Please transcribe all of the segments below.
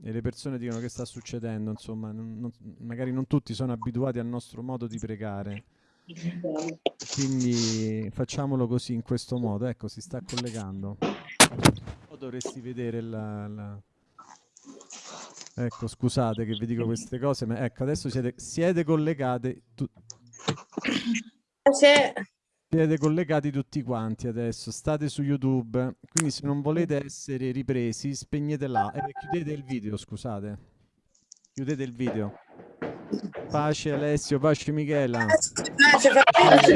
e le persone dicono che sta succedendo, insomma, non, non, magari non tutti sono abituati al nostro modo di pregare. Quindi facciamolo così, in questo modo. Ecco, si sta collegando. O dovresti vedere la, la... Ecco, scusate che vi dico queste cose, ma ecco, adesso siete, siete collegate. Tu... Siete collegati tutti quanti adesso, state su YouTube, quindi se non volete essere ripresi, spegnete là e chiudete il video, scusate. Chiudete il video. Pace Alessio, pace Michela. Pace, pace,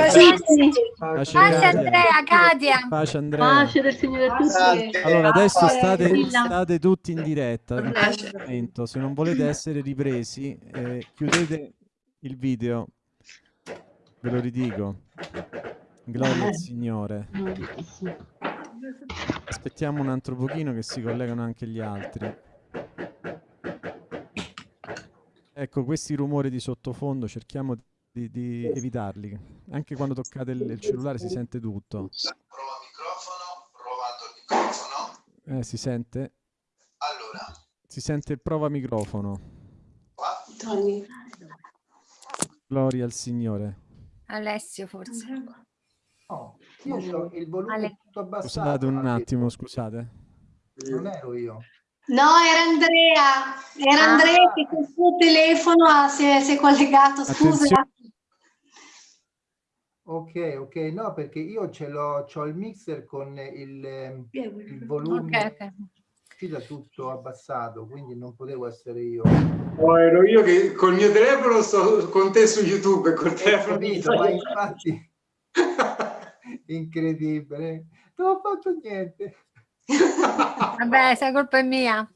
pace, Andrea, Katia. Pace Andrea. Pace del Signore a tutti. Allora, adesso state, state tutti in diretta. In se non volete essere ripresi, eh, chiudete il video. Ve lo ridico. Gloria al Signore. Aspettiamo un altro pochino che si collegano anche gli altri. Ecco, questi rumori di sottofondo cerchiamo di, di evitarli. Anche quando toccate il, il, cellulare si sente tutto. Prova microfono, provando il microfono. Eh, si sente? Allora. Si sente il prova microfono. Qua. Gloria al Signore. Alessio forse. No, io ho il volume Ale. tutto abbassato. Scusate un attimo, scusate. Non ero io. No, era Andrea. Era ah. Andrea che col suo telefono si è, si è collegato, scusa. Ok, ok, no, perché io ce l'ho, ho il mixer con il, il volume okay, okay. uscita tutto abbassato, quindi non potevo essere io. Oh, ero io che col mio telefono sto con te su YouTube, col telefono. Capito, ma infatti incredibile, non ho fatto niente. Vabbè, se colpa è mia.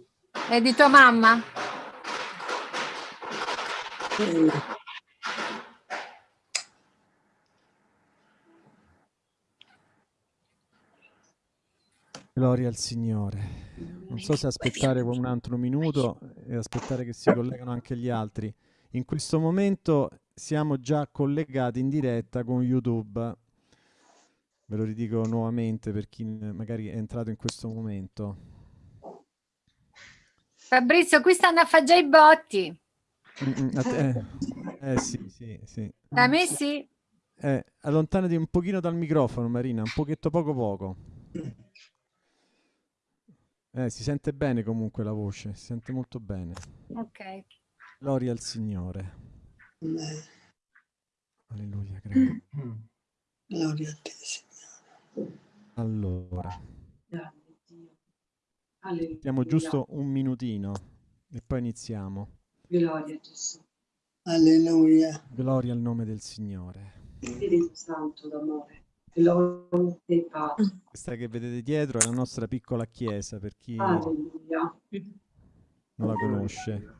È di tua mamma? Gloria al Signore. Non so se aspettare un altro minuto e aspettare che si collegano anche gli altri. In questo momento siamo già collegati in diretta con YouTube Ve lo ridico nuovamente per chi magari è entrato in questo momento. Fabrizio, qui stanno a fare già i botti. Mm, eh, eh, sì, sì, sì. Da me sì. Eh, allontanati un pochino dal microfono, Marina, un pochetto poco poco. Eh, si sente bene comunque la voce, si sente molto bene. Ok. Gloria al Signore. Alleluia, grazie. Gloria a te, Signore. Allora. Mettiamo giusto un minutino e poi iniziamo. Gloria a Gesù. Alleluia. Gloria al nome del Signore. Spirito Santo d'amore. E. Questa che vedete dietro è la nostra piccola chiesa per chi Alleluia. non la conosce.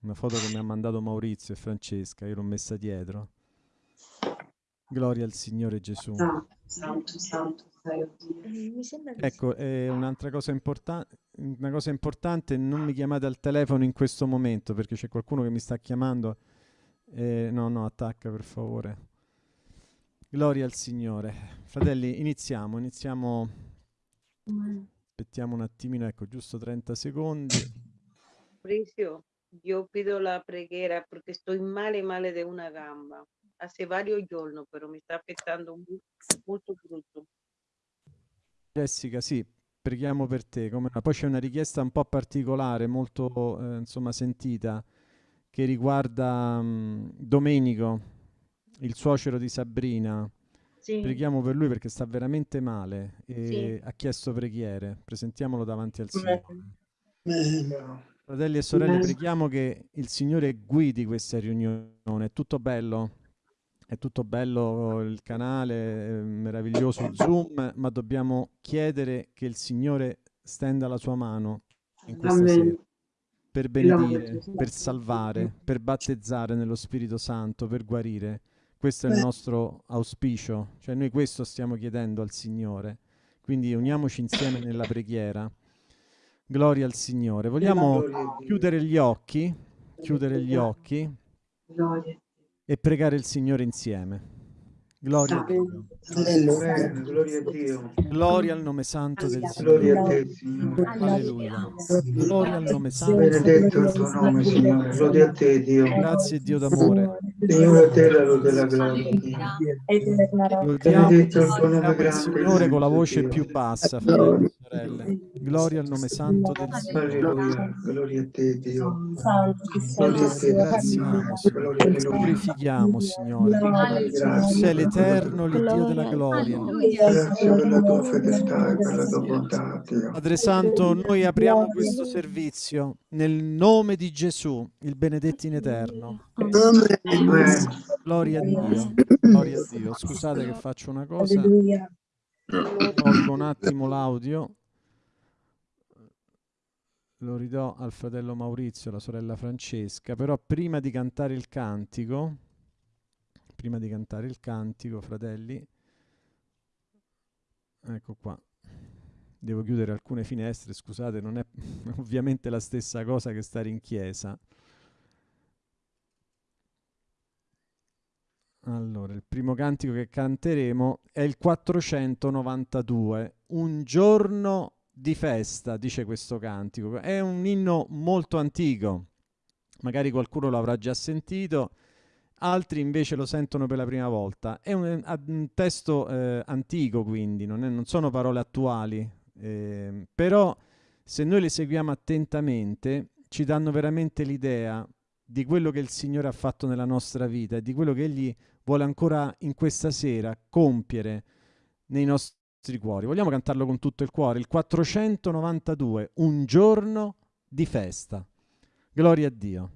Una foto che mi ha mandato Maurizio e Francesca, io l'ho messa dietro. Gloria al Signore Gesù. Santo, santo, Ecco, eh, un'altra cosa, importa una cosa importante, non mi chiamate al telefono in questo momento perché c'è qualcuno che mi sta chiamando. Eh, no, no, attacca per favore. Gloria al Signore. Fratelli, iniziamo, iniziamo. Aspettiamo un attimino, ecco, giusto 30 secondi. Fabrizio, io pido la preghiera perché sto male male di una gamba hace varios giorni, però mi sta affettando molto brutto. Jessica, sì, preghiamo per te. Come... Poi c'è una richiesta un po' particolare, molto eh, insomma sentita, che riguarda um, Domenico, il suocero di Sabrina. Sì. Preghiamo per lui perché sta veramente male e sì. ha chiesto preghiere. Presentiamolo davanti al Signore. Fratelli e sorelle, preghiamo che il Signore guidi questa riunione. È tutto bello? È tutto bello il canale, meraviglioso Zoom, ma dobbiamo chiedere che il Signore stenda la sua mano in questa Amen. sera per benedire, per salvare, per battezzare nello Spirito Santo, per guarire. Questo è il nostro auspicio, cioè noi questo stiamo chiedendo al Signore. Quindi uniamoci insieme nella preghiera. Gloria al Signore. Vogliamo chiudere gli occhi, chiudere gli occhi. Gloria e pregare il Signore insieme. Gloria a Dio. Gloria a Dio. Gloria al nome santo del Gloria a Signore. te, Signore. Alleluia. Gloria al nome santo. Benedetto il tuo nome, Signore. Gloria a te, Dio. Grazie Dio d'amore. Signore, a te la lode la gloria. Benedetto il tuo nome grande. Signore con la voce più bassa, fratelli e sorelle. Gloria al nome santo del Signore. Alleluia. Gloria a te, Dio. Gloria a te, Ringraziamo, Signore. Gloria. Glorifichiamo, Signore. Sei l'Eterno, l'Iddio della gloria. Grazie per la tua fedeltà e per la tua bontà, Dio. Padre Santo, noi apriamo questo servizio nel nome di Gesù, il benedetto in eterno. Gloria a Dio. Gloria a Dio. Scusate che faccio una cosa. Tolgo un attimo l'audio. Lo ridò al fratello Maurizio, alla sorella Francesca, però prima di cantare il cantico, prima di cantare il cantico, fratelli, ecco qua. Devo chiudere alcune finestre, scusate, non è ovviamente la stessa cosa che stare in chiesa. Allora, il primo cantico che canteremo è il 492, Un giorno di festa, dice questo cantico. È un inno molto antico, magari qualcuno l'avrà già sentito, altri invece lo sentono per la prima volta. È un, a- un testo eh, antico, quindi, non, è- non sono parole attuali, ehm, però se noi le seguiamo attentamente ci danno veramente l'idea di quello che il Signore ha fatto nella nostra vita e di quello che Egli vuole ancora in questa sera compiere nei nostri cuori. Vogliamo cantarlo con tutto il cuore? Il 492, un giorno di festa. Gloria a Dio.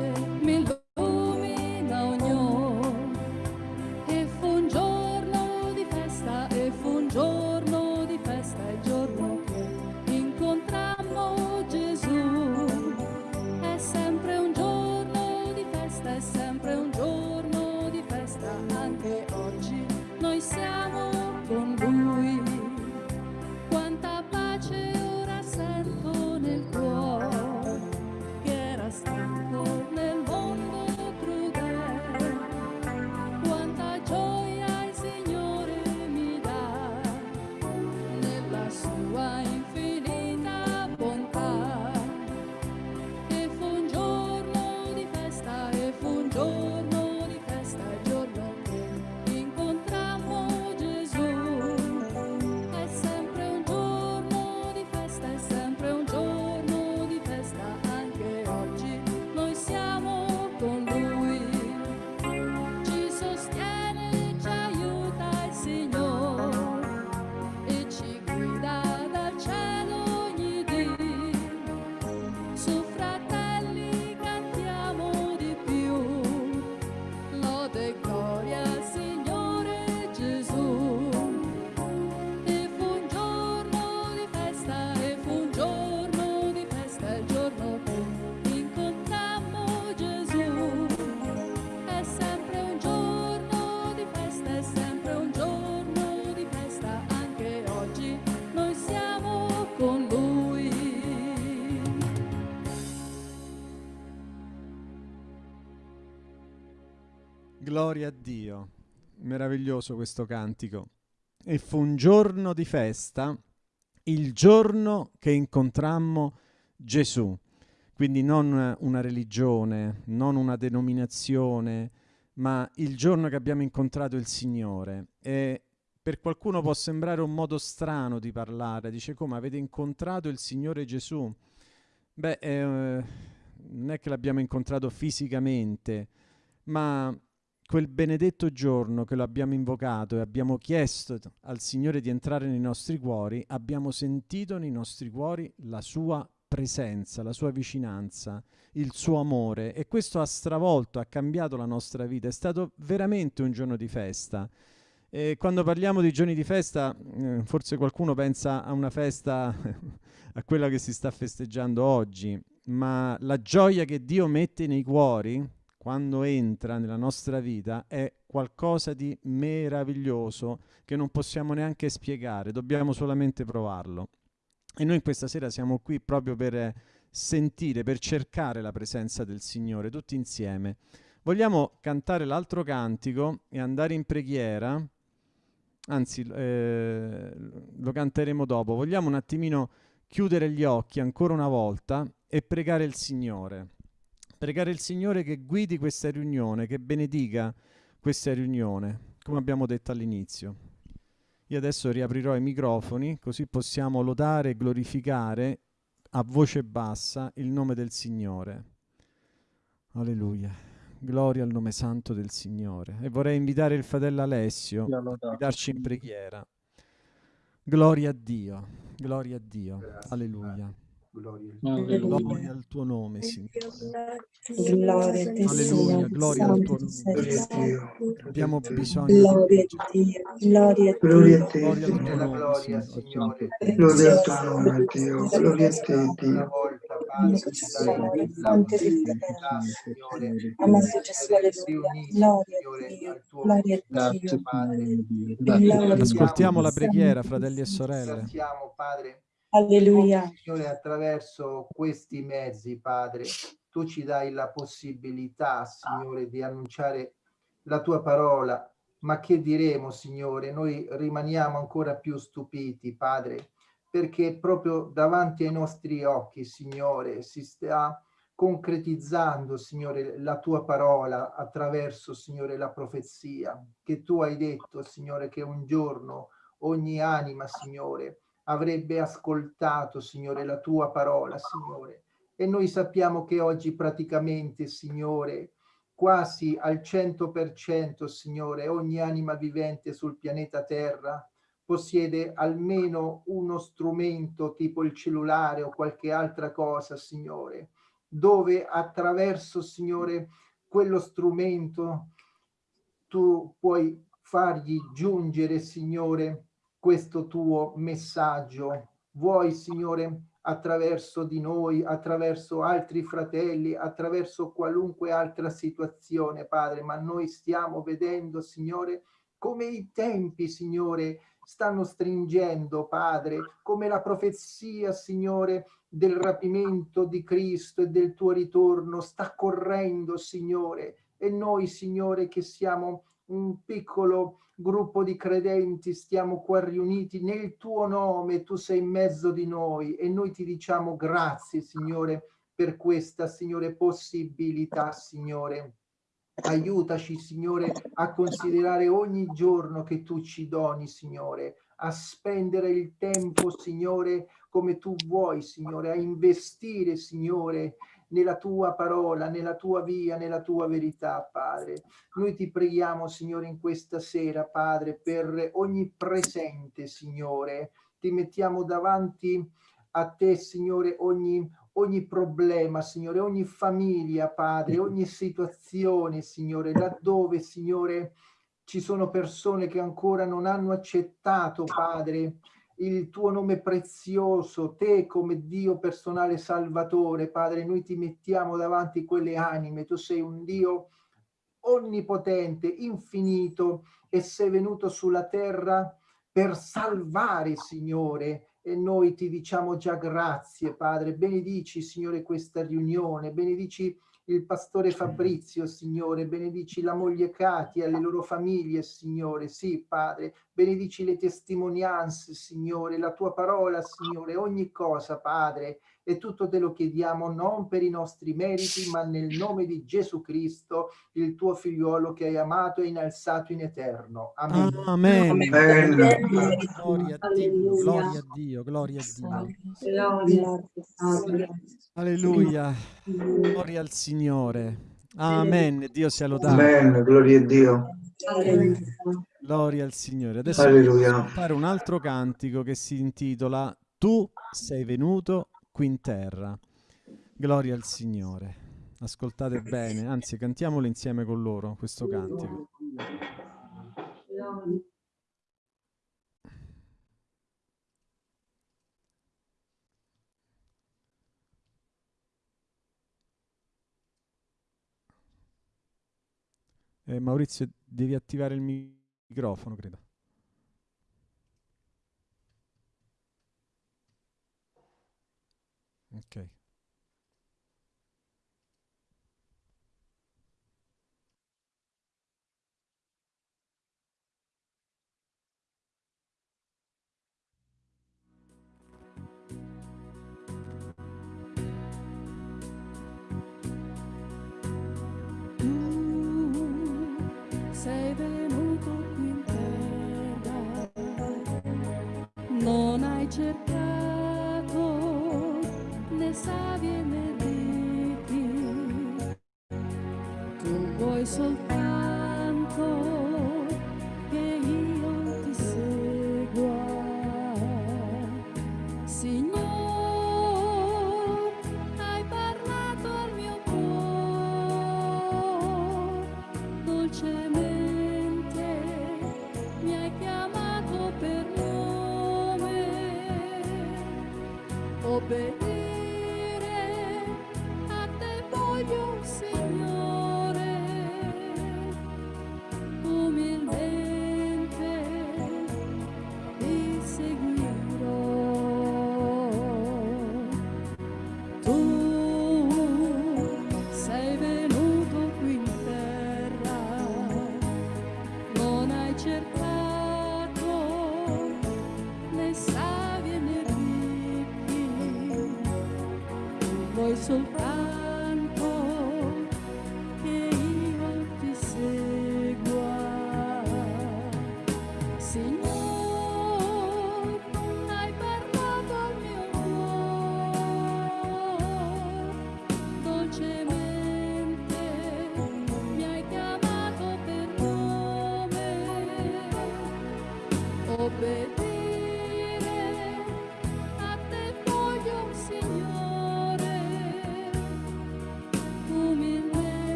Sua Gloria a Dio. Meraviglioso questo cantico. E fu un giorno di festa, il giorno che incontrammo Gesù. Quindi non una religione, non una denominazione, ma il giorno che abbiamo incontrato il Signore. E per qualcuno può sembrare un modo strano di parlare, dice come avete incontrato il Signore Gesù? Beh, eh, non è che l'abbiamo incontrato fisicamente, ma quel benedetto giorno che lo abbiamo invocato e abbiamo chiesto al Signore di entrare nei nostri cuori, abbiamo sentito nei nostri cuori la sua presenza, la sua vicinanza, il suo amore e questo ha stravolto, ha cambiato la nostra vita, è stato veramente un giorno di festa. E quando parliamo di giorni di festa, eh, forse qualcuno pensa a una festa, a quella che si sta festeggiando oggi, ma la gioia che Dio mette nei cuori quando entra nella nostra vita è qualcosa di meraviglioso che non possiamo neanche spiegare, dobbiamo solamente provarlo. E noi questa sera siamo qui proprio per sentire, per cercare la presenza del Signore, tutti insieme. Vogliamo cantare l'altro cantico e andare in preghiera anzi eh, lo canteremo dopo, vogliamo un attimino chiudere gli occhi ancora una volta e pregare il Signore. Pregare il Signore che guidi questa riunione, che benedica questa riunione, come abbiamo detto all'inizio. Io adesso riaprirò i microfoni così possiamo lodare e glorificare a voce bassa il nome del Signore. Alleluia. Gloria al nome santo del Signore. E vorrei invitare il fratello Alessio a guidarci in preghiera. Gloria a Dio, gloria a Dio. Grazie, Alleluia. Gloria, gloria al tuo nome, Signore. Gloria. Alleluia, gloria al tuo nome. Abbiamo bisogno gloria a Dio. Gloria a Dio. Gloria a te, gloria al tuo nome, Signore. Gloria al tuo nome, Dio. Gloria a te, Dio. Amato Gesù, alleluia. Gloria a Dio. Gloria a Dio. Ascoltiamo la preghiera, fratelli e sorelle. Ringraziamo, Padre. Alleluia. Signore, attraverso questi mezzi, Padre, tu ci dai la possibilità, Signore, di annunciare la tua parola. Ma che diremo, Signore? Noi rimaniamo ancora più stupiti, Padre, perché proprio davanti ai nostri occhi, Signore, si sta concretizzando, Signore, la tua parola attraverso, Signore, la profezia che tu hai detto, Signore, che un giorno ogni anima, Signore, avrebbe ascoltato, Signore, la tua parola, Signore. E noi sappiamo che oggi praticamente, Signore, quasi al 100%, Signore, ogni anima vivente sul pianeta Terra possiede almeno uno strumento tipo il cellulare o qualche altra cosa, Signore, dove attraverso, Signore, quello strumento tu puoi fargli giungere, Signore, questo tuo messaggio. Vuoi, Signore, attraverso di noi, attraverso altri fratelli, attraverso qualunque altra situazione, Padre, ma noi stiamo vedendo, Signore, come i tempi, Signore, stanno stringendo, Padre, come la profezia, Signore, del rapimento di Cristo e del tuo ritorno sta correndo, Signore, e noi, Signore, che siamo un piccolo gruppo di credenti, stiamo qua riuniti nel tuo nome, tu sei in mezzo di noi e noi ti diciamo grazie, Signore, per questa, Signore, possibilità, Signore. Aiutaci, Signore, a considerare ogni giorno che tu ci doni, Signore, a spendere il tempo, Signore, come tu vuoi, Signore, a investire, Signore, nella tua parola, nella tua via, nella tua verità, Padre. Noi ti preghiamo, Signore, in questa sera, Padre, per ogni presente, Signore. Ti mettiamo davanti a te, Signore, ogni, ogni problema, Signore, ogni famiglia, Padre, ogni situazione, Signore, laddove, Signore, ci sono persone che ancora non hanno accettato, Padre, il tuo nome prezioso, te come Dio personale salvatore, Padre, noi ti mettiamo davanti quelle anime, tu sei un Dio onnipotente, infinito e sei venuto sulla terra per salvare, Signore, e noi ti diciamo già grazie, Padre, benedici, Signore, questa riunione, benedici il pastore Fabrizio, Signore, benedici la moglie Katia, le loro famiglie, Signore, sì, Padre, benedici le testimonianze, Signore, la tua parola, Signore, ogni cosa, Padre, e tutto te lo chiediamo non per i nostri meriti, ma nel nome di Gesù Cristo, il tuo figliuolo che hai amato e innalzato in eterno. Amen. Amen. Amen. Amen. Gloria a Dio, gloria a Dio, gloria a Dio. Alleluia. Gloria al Signore. Amen. Dio sia lodato. Amen. Gloria a Dio. Gloria al Signore. Adesso Alleluia. fare un altro cantico che si intitola Tu sei venuto qui in terra. Gloria al Signore. Ascoltate bene, anzi cantiamolo insieme con loro questo cantico. Eh, Maurizio, devi attivare il microfono, credo. Ok. sei venuto cercato, ne sa viene di chi. Tu vuoi soltanto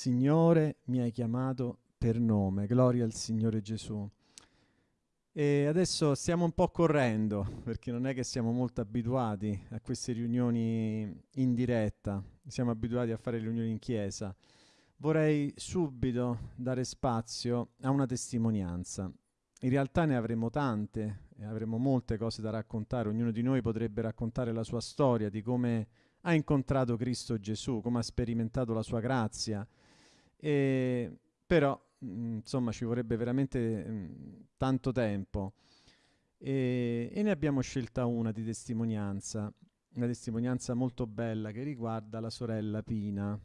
Signore, mi hai chiamato per nome, gloria al Signore Gesù. E adesso stiamo un po' correndo, perché non è che siamo molto abituati a queste riunioni in diretta, siamo abituati a fare riunioni in chiesa. Vorrei subito dare spazio a una testimonianza. In realtà ne avremo tante, avremo molte cose da raccontare, ognuno di noi potrebbe raccontare la sua storia, di come ha incontrato Cristo Gesù, come ha sperimentato la sua grazia. E, però, mh, insomma, ci vorrebbe veramente mh, tanto tempo. E, e ne abbiamo scelta una di testimonianza, una testimonianza molto bella che riguarda la sorella Pina.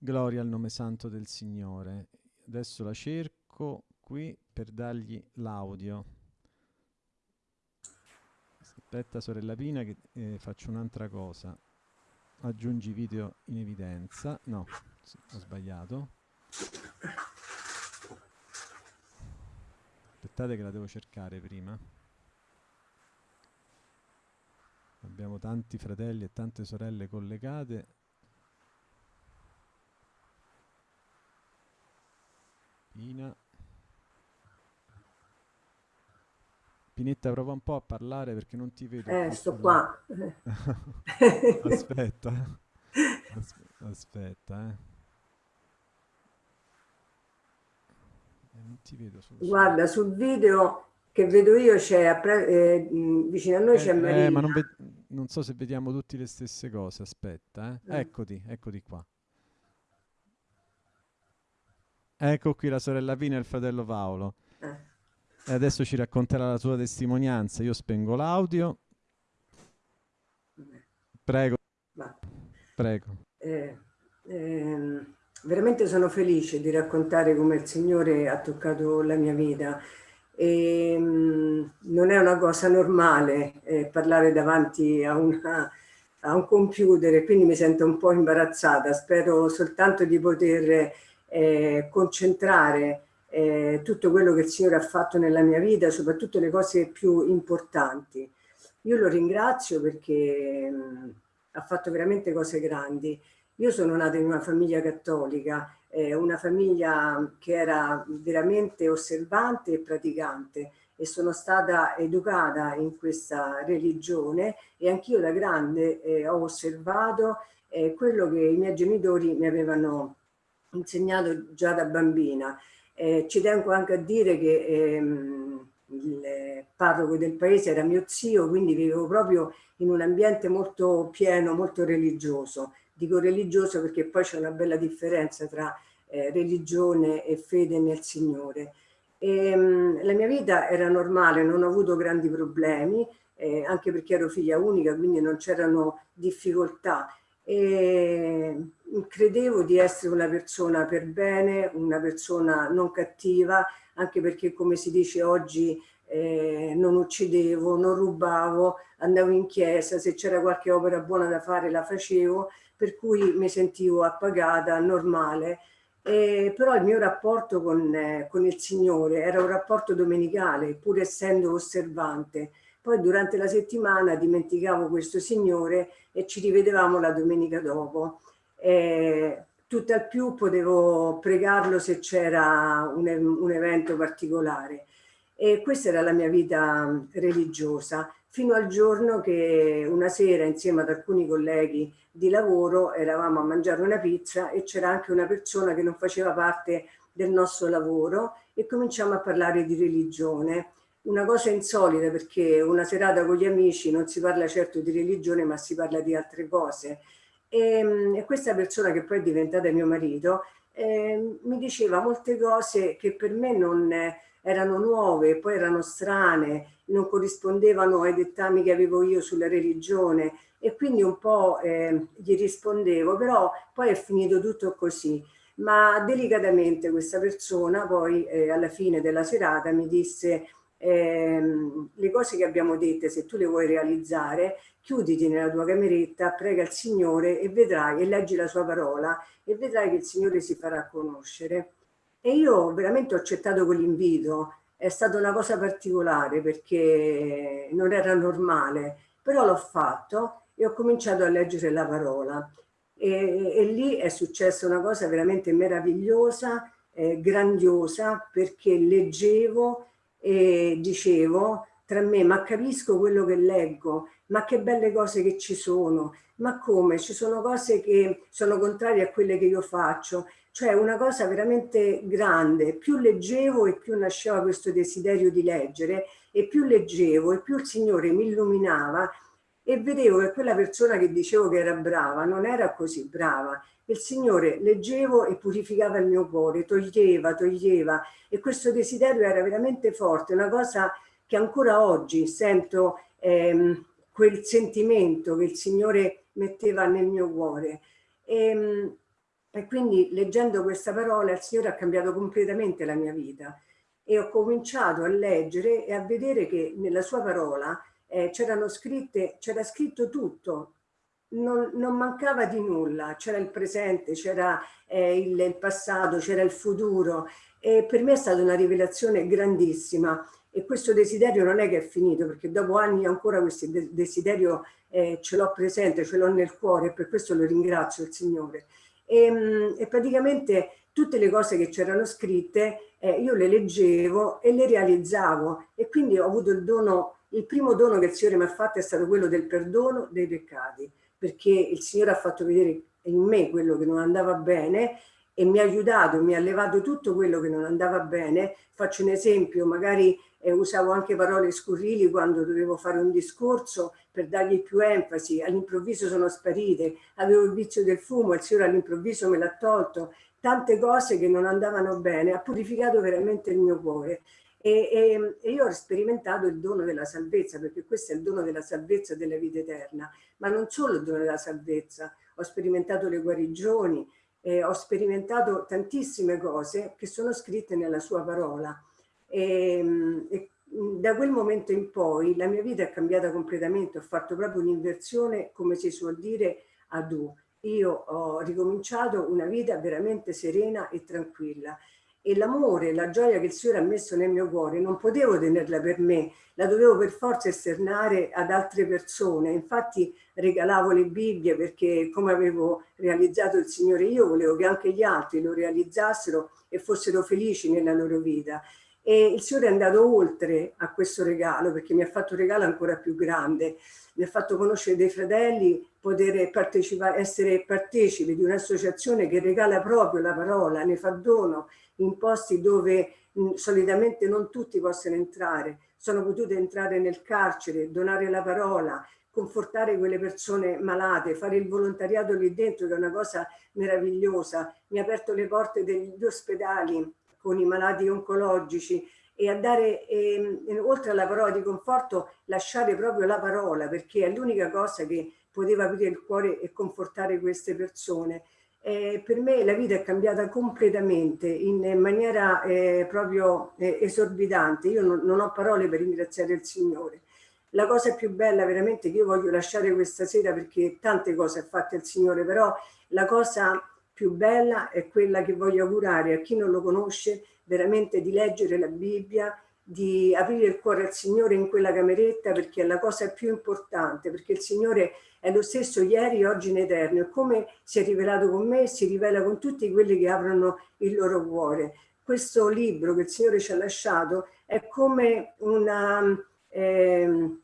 Gloria al nome santo del Signore. Adesso la cerco qui per dargli l'audio. Aspetta sorella Pina che eh, faccio un'altra cosa. Aggiungi video in evidenza. No, ho sbagliato. Aspettate che la devo cercare prima. Abbiamo tanti fratelli e tante sorelle collegate. Pina. Pinetta, prova un po' a parlare perché non ti vedo. Eh, sto qua. aspetta. As- aspetta, eh. Eh, Non ti vedo sul Guarda, sul video che vedo io c'è eh, vicino a noi c'è Eh, Marina. eh, ma non, non so se vediamo tutti le stesse cose. Aspetta, eh. Eh. Eccoti, eccoti qua. Ecco qui la sorella Pina e il fratello Paolo. Eh. E adesso ci racconterà la sua testimonianza. Io spengo l'audio. Prego, Va. prego. Eh, ehm, veramente sono felice di raccontare come il Signore ha toccato la mia vita. E, mh, non è una cosa normale eh, parlare davanti a una, a un computer e quindi mi sento un po' imbarazzata. Spero soltanto di poter eh, concentrare eh, tutto quello che il Signore ha fatto nella mia vita, soprattutto le cose più importanti. Io lo ringrazio perché mh, ha fatto veramente cose grandi. Io sono nata in una famiglia cattolica, eh, una famiglia che era veramente osservante e praticante e sono stata educata in questa religione e anch'io da grande eh, ho osservato eh, quello che i miei genitori mi avevano insegnato già da bambina. Eh, ci tengo anche a dire che ehm, il parroco del paese era mio zio, quindi vivevo proprio in un ambiente molto pieno, molto religioso. Dico religioso perché poi c'è una bella differenza tra eh, religione e fede nel Signore. E, mh, la mia vita era normale, non ho avuto grandi problemi, eh, anche perché ero figlia unica, quindi non c'erano difficoltà. E credevo di essere una persona per bene, una persona non cattiva, anche perché come si dice oggi eh, non uccidevo, non rubavo, andavo in chiesa, se c'era qualche opera buona da fare la facevo, per cui mi sentivo appagata, normale. Eh, però il mio rapporto con, eh, con, il Signore era un rapporto domenicale, pur essendo osservante. Poi durante la settimana dimenticavo questo Signore e ci rivedevamo la domenica dopo. Eh, tutt'al più potevo pregarlo se c'era un, un evento particolare. E questa era la mia vita religiosa, fino al giorno che una sera insieme ad alcuni colleghi di lavoro eravamo a mangiare una pizza e c'era anche una persona che non faceva parte del nostro lavoro e cominciamo a parlare di religione. Una cosa insolita perché una serata con gli amici non si parla certo di religione ma si parla di altre cose. E, e questa persona che poi è diventata mio marito eh, mi diceva molte cose che per me non erano nuove, poi erano strane, non corrispondevano ai dettami che avevo io sulla religione e quindi un po' eh, gli rispondevo, però poi è finito tutto così. Ma delicatamente questa persona poi eh, alla fine della serata mi disse ehm, le cose che abbiamo dette, se tu le vuoi realizzare, chiuditi nella tua cameretta, prega il Signore e vedrai, e leggi la sua parola, e vedrai che il Signore si farà conoscere. E io veramente ho accettato quell'invito, è stata una cosa particolare perché non era normale, però l'ho fatto e ho cominciato a leggere la parola. E, e lì è successa una cosa veramente meravigliosa, eh, grandiosa, perché leggevo e dicevo tra me, ma capisco quello che leggo, ma che belle cose che ci sono, ma come? Ci sono cose che sono contrarie a quelle che io faccio, cioè una cosa veramente grande, più leggevo e più nasceva questo desiderio di leggere e più leggevo e più il Signore mi illuminava e vedevo che quella persona che dicevo che era brava non era così brava. Il Signore leggevo e purificava il mio cuore, toglieva, toglieva. E questo desiderio era veramente forte, una cosa che ancora oggi sento ehm, quel sentimento che il Signore metteva nel mio cuore. E, ehm, e quindi leggendo questa parola il Signore ha cambiato completamente la mia vita. E ho cominciato a leggere e a vedere che nella sua parola eh, c'era scritto tutto, non, non, mancava di nulla, c'era il presente, c'era eh, il, il, passato, c'era il futuro e per me è stata una rivelazione grandissima e questo desiderio non è che è finito perché dopo anni ancora questo desiderio eh, ce l'ho presente, ce l'ho nel cuore e per questo lo ringrazio il Signore. E, ehm, e praticamente tutte le cose che c'erano scritte eh, io le leggevo e le realizzavo e quindi ho avuto il dono il primo dono che il Signore mi ha fatto è stato quello del perdono dei peccati, perché il Signore ha fatto vedere in me quello che non andava bene e mi ha aiutato, mi ha levato tutto quello che non andava bene. Faccio un esempio, magari eh, usavo anche parole scurrili quando dovevo fare un discorso per dargli più enfasi, all'improvviso sono sparite, avevo il vizio del fumo, il Signore all'improvviso me l'ha tolto, tante cose che non andavano bene, ha purificato veramente il mio cuore e, e, io ho sperimentato il dono della salvezza, perché questo è il dono della salvezza della vita eterna, ma non solo il dono della salvezza, ho sperimentato le guarigioni, eh, ho sperimentato tantissime cose che sono scritte nella sua parola. E, e da quel momento in poi la mia vita è cambiata completamente, ho fatto proprio un'inversione, come si suol dire, ad U. Io ho ricominciato una vita veramente serena e tranquilla e l'amore, la gioia che il Signore ha messo nel mio cuore non potevo tenerla per me, la dovevo per forza esternare ad altre persone. Infatti regalavo le Bibbie perché come avevo realizzato il Signore io volevo che anche gli altri lo realizzassero e fossero felici nella loro vita. E il Signore è andato oltre a questo regalo perché mi ha fatto un regalo ancora più grande, mi ha fatto conoscere dei fratelli, poter partecipare, essere partecipi di un'associazione che regala proprio la parola, ne fa dono in posti dove mh, solitamente non tutti possono entrare. Sono potute entrare nel carcere, donare la parola, confortare quelle persone malate, fare il volontariato lì dentro che è una cosa meravigliosa. Mi ha aperto le porte degli ospedali con i malati oncologici e a dare, eh, oltre alla parola di conforto, lasciare proprio la parola, perché è l'unica cosa che poteva aprire il cuore e confortare queste persone. Eh, per me la vita è cambiata completamente in maniera eh, proprio eh, esorbitante. Io non, non, ho parole per ringraziare il Signore. La cosa più bella veramente che io voglio lasciare questa sera perché tante cose ha fatto il Signore, però la cosa più bella è quella che voglio augurare a chi non lo conosce veramente di leggere la Bibbia, di aprire il cuore al Signore in quella cameretta perché è la cosa più importante, perché il Signore è lo stesso ieri, oggi in eterno e come si è rivelato con me si rivela con tutti quelli che aprono il loro cuore. Questo libro che il Signore ci ha lasciato è come una, eh,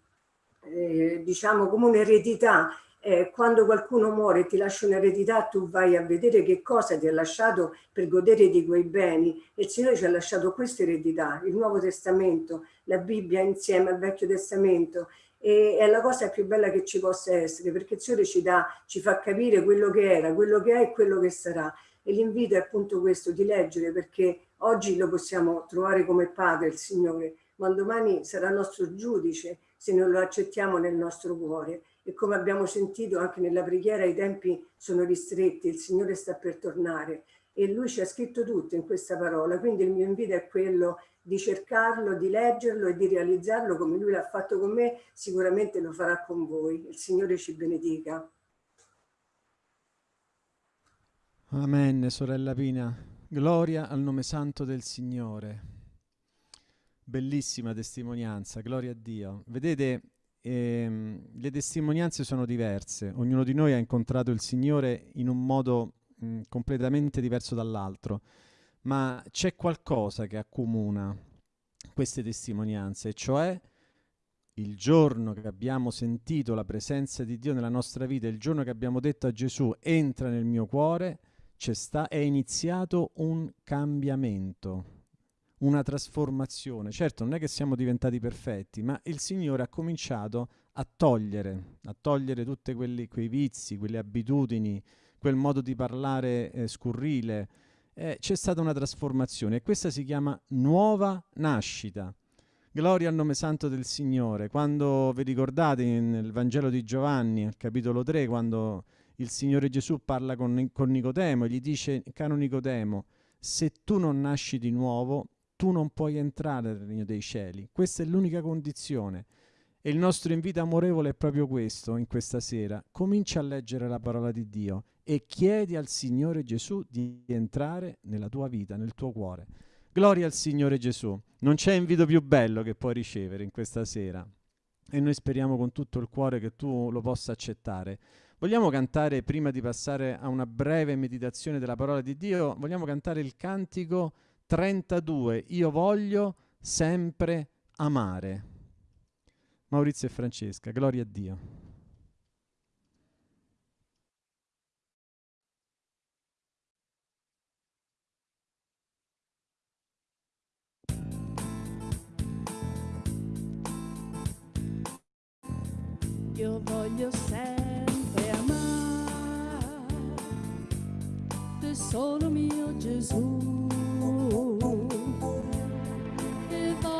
eh, diciamo, come un'eredità eh, quando qualcuno muore ti lascia un'eredità, tu vai a vedere che cosa ti ha lasciato per godere di quei beni. E il Signore ci ha lasciato questa eredità, il Nuovo Testamento, la Bibbia insieme al Vecchio Testamento. E è la cosa più bella che ci possa essere, perché il Signore ci, dà, ci fa capire quello che era, quello che è e quello che sarà. E l'invito è appunto questo, di leggere, perché oggi lo possiamo trovare come Padre, il Signore, ma domani sarà nostro giudice se non lo accettiamo nel nostro cuore e come abbiamo sentito anche nella preghiera i tempi sono ristretti, il Signore sta per tornare e Lui ci ha scritto tutto in questa parola, quindi il mio invito è quello di cercarlo, di leggerlo e di realizzarlo come Lui l'ha fatto con me, sicuramente lo farà con voi. Il Signore ci benedica. Amen, sorella Pina. Gloria al nome santo del Signore. Bellissima testimonianza, gloria a Dio. Vedete, ehm, le testimonianze sono diverse, ognuno di noi ha incontrato il Signore in un modo mh, completamente diverso dall'altro, ma c'è qualcosa che accomuna queste testimonianze, cioè il giorno che abbiamo sentito la presenza di Dio nella nostra vita, il giorno che abbiamo detto a Gesù entra nel mio cuore, sta, è iniziato un cambiamento una trasformazione. Certo, non è che siamo diventati perfetti, ma il Signore ha cominciato a togliere, a togliere tutti quei vizi, quelle abitudini, quel modo di parlare eh, scurrile. Eh, c'è stata una trasformazione e questa si chiama nuova nascita. Gloria al nome santo del Signore. Quando vi ricordate nel Vangelo di Giovanni, al capitolo 3, quando il Signore Gesù parla con, con Nicodemo e gli dice, caro Nicodemo, se tu non nasci di nuovo, tu non puoi entrare nel regno dei cieli. Questa è l'unica condizione. E il nostro invito amorevole è proprio questo in questa sera. Comincia a leggere la parola di Dio e chiedi al Signore Gesù di entrare nella tua vita, nel tuo cuore. Gloria al Signore Gesù. Non c'è invito più bello che puoi ricevere in questa sera. E noi speriamo con tutto il cuore che tu lo possa accettare. Vogliamo cantare, prima di passare a una breve meditazione della parola di Dio, vogliamo cantare il cantico 32 Io voglio sempre amare. Maurizio e Francesca, gloria a Dio. Io voglio sempre amare, tesoro mio Gesù.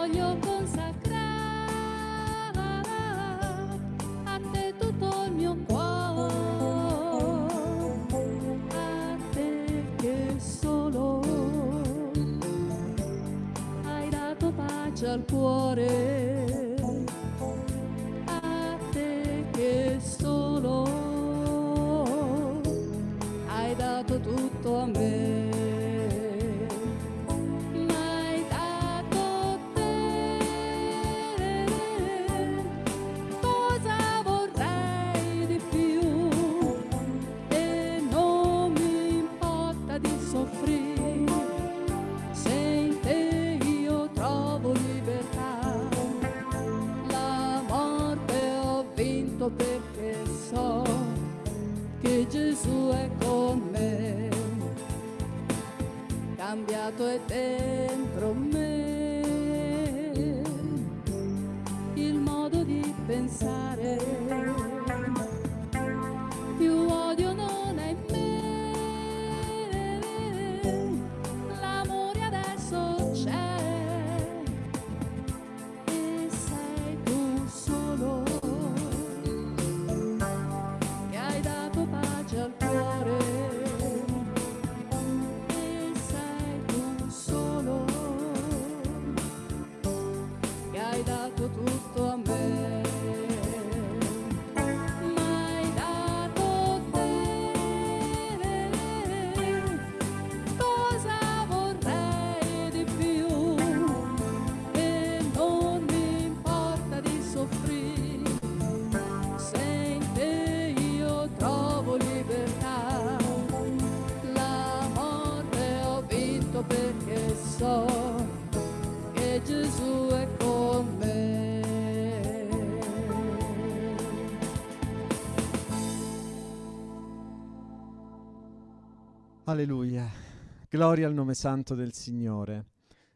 voglio consacrare a te tutto il mio cuore, a te che solo hai dato pace al cuore, so che Gesù è con me, cambiato è dentro me il modo di pensare. Alleluia. Gloria al nome santo del Signore.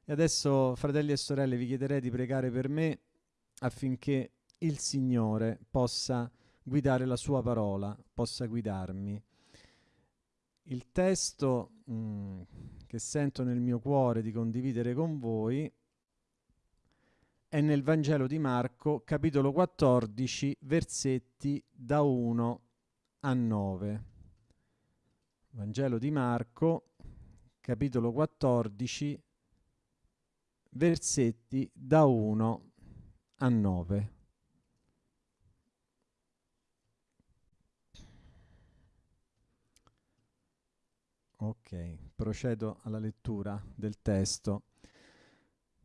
E adesso, fratelli e sorelle, vi chiederei di pregare per me affinché il Signore possa guidare la sua parola, possa guidarmi. Il testo mm, che sento nel mio cuore di condividere con voi è nel Vangelo di Marco, capitolo 14, versetti da 1 a 9. Vangelo di Marco, capitolo 14, versetti da 1 a 9. Ok, procedo alla lettura del testo.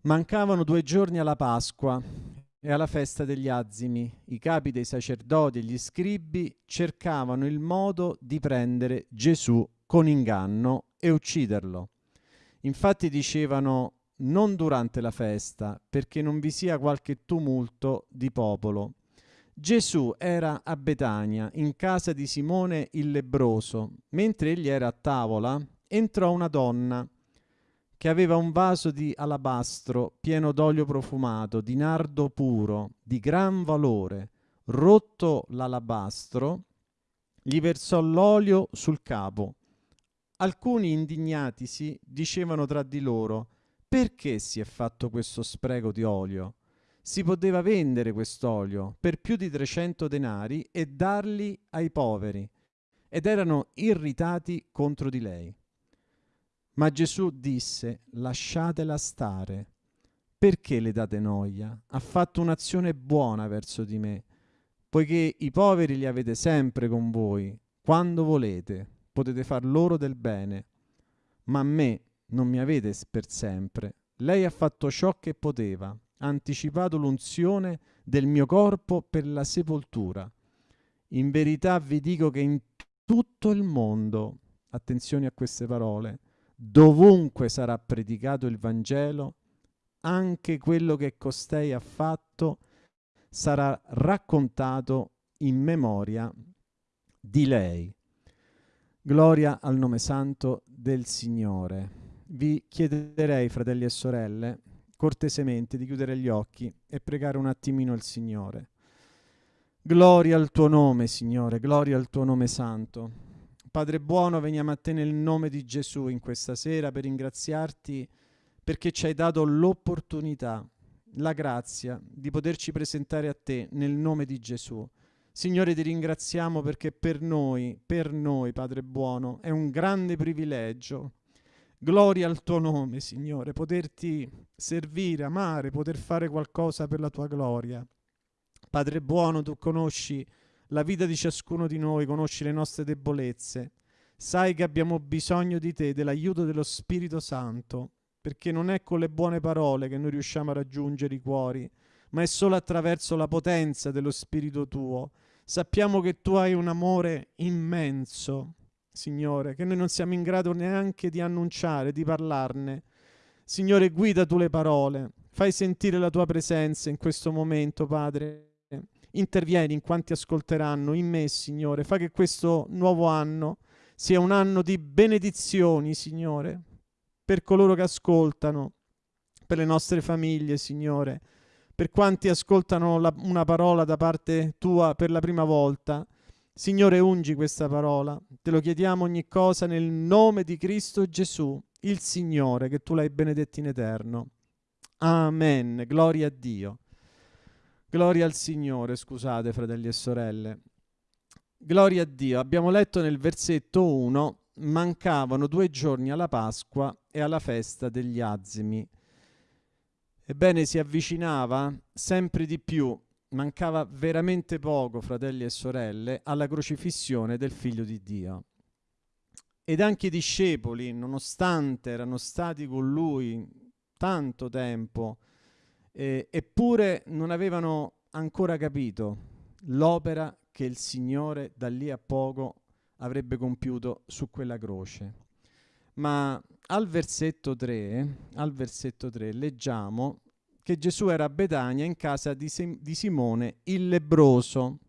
Mancavano due giorni alla Pasqua e alla festa degli azimi. I capi dei sacerdoti e gli scribi cercavano il modo di prendere Gesù con inganno e ucciderlo. Infatti dicevano non durante la festa, perché non vi sia qualche tumulto di popolo. Gesù era a Betania, in casa di Simone il lebroso. Mentre egli era a tavola, entrò una donna che aveva un vaso di alabastro pieno d'olio profumato, di nardo puro, di gran valore. Rotto l'alabastro, gli versò l'olio sul capo. Alcuni indignatisi dicevano tra di loro, perché si è fatto questo spreco di olio? Si poteva vendere quest'olio per più di 300 denari e darli ai poveri. Ed erano irritati contro di lei. Ma Gesù disse, lasciatela stare. Perché le date noia? Ha fatto un'azione buona verso di me, poiché i poveri li avete sempre con voi, quando volete, potete far loro del bene. Ma a me non mi avete per sempre. Lei ha fatto ciò che poteva, ha anticipato l'unzione del mio corpo per la sepoltura. In verità vi dico che in tutto il mondo, attenzione a queste parole, dovunque sarà predicato il Vangelo, anche quello che costei ha fatto sarà raccontato in memoria di lei. Gloria al nome santo del Signore. Vi chiederei, fratelli e sorelle, cortesemente di chiudere gli occhi e pregare un attimino il Signore. Gloria al tuo nome, Signore, gloria al tuo nome santo. Padre buono, veniamo a te nel nome di Gesù in questa sera per ringraziarti perché ci hai dato l'opportunità, la grazia di poterci presentare a te nel nome di Gesù. Signore, ti ringraziamo perché per noi, per noi, Padre buono, è un grande privilegio Gloria al tuo nome, Signore, poterti servire, amare, poter fare qualcosa per la tua gloria. Padre buono, tu conosci la vita di ciascuno di noi, conosci le nostre debolezze. Sai che abbiamo bisogno di te, dell'aiuto dello Spirito Santo, perché non è con le buone parole che noi riusciamo a raggiungere i cuori, ma è solo attraverso la potenza dello Spirito tuo. Sappiamo che tu hai un amore immenso, Signore, che noi non siamo in grado neanche di annunciare, di parlarne. Signore, guida tu le parole, fai sentire la tua presenza in questo momento, Padre. Intervieni in quanti ascolteranno, in me, Signore. Fa che questo nuovo anno sia un anno di benedizioni, Signore, per coloro che ascoltano, per le nostre famiglie, Signore, per quanti ascoltano la, una parola da parte tua per la prima volta. Signore, ungi questa parola. Te lo chiediamo ogni cosa nel nome di Cristo Gesù, il Signore, che tu l'hai benedetto in eterno. Amen. Gloria a Dio. Gloria al Signore, scusate fratelli e sorelle. Gloria a Dio. Abbiamo letto nel versetto 1, mancavano due giorni alla Pasqua e alla festa degli azimi. Ebbene, si avvicinava sempre di più mancava veramente poco, fratelli e sorelle, alla crocifissione del figlio di Dio. Ed anche i discepoli, nonostante erano stati con lui tanto tempo, eh, eppure non avevano ancora capito l'opera che il Signore da lì a poco avrebbe compiuto su quella croce. Ma al versetto 3, al versetto 3 leggiamo che Gesù era a Betania in casa di, Sim- di Simone il lebroso.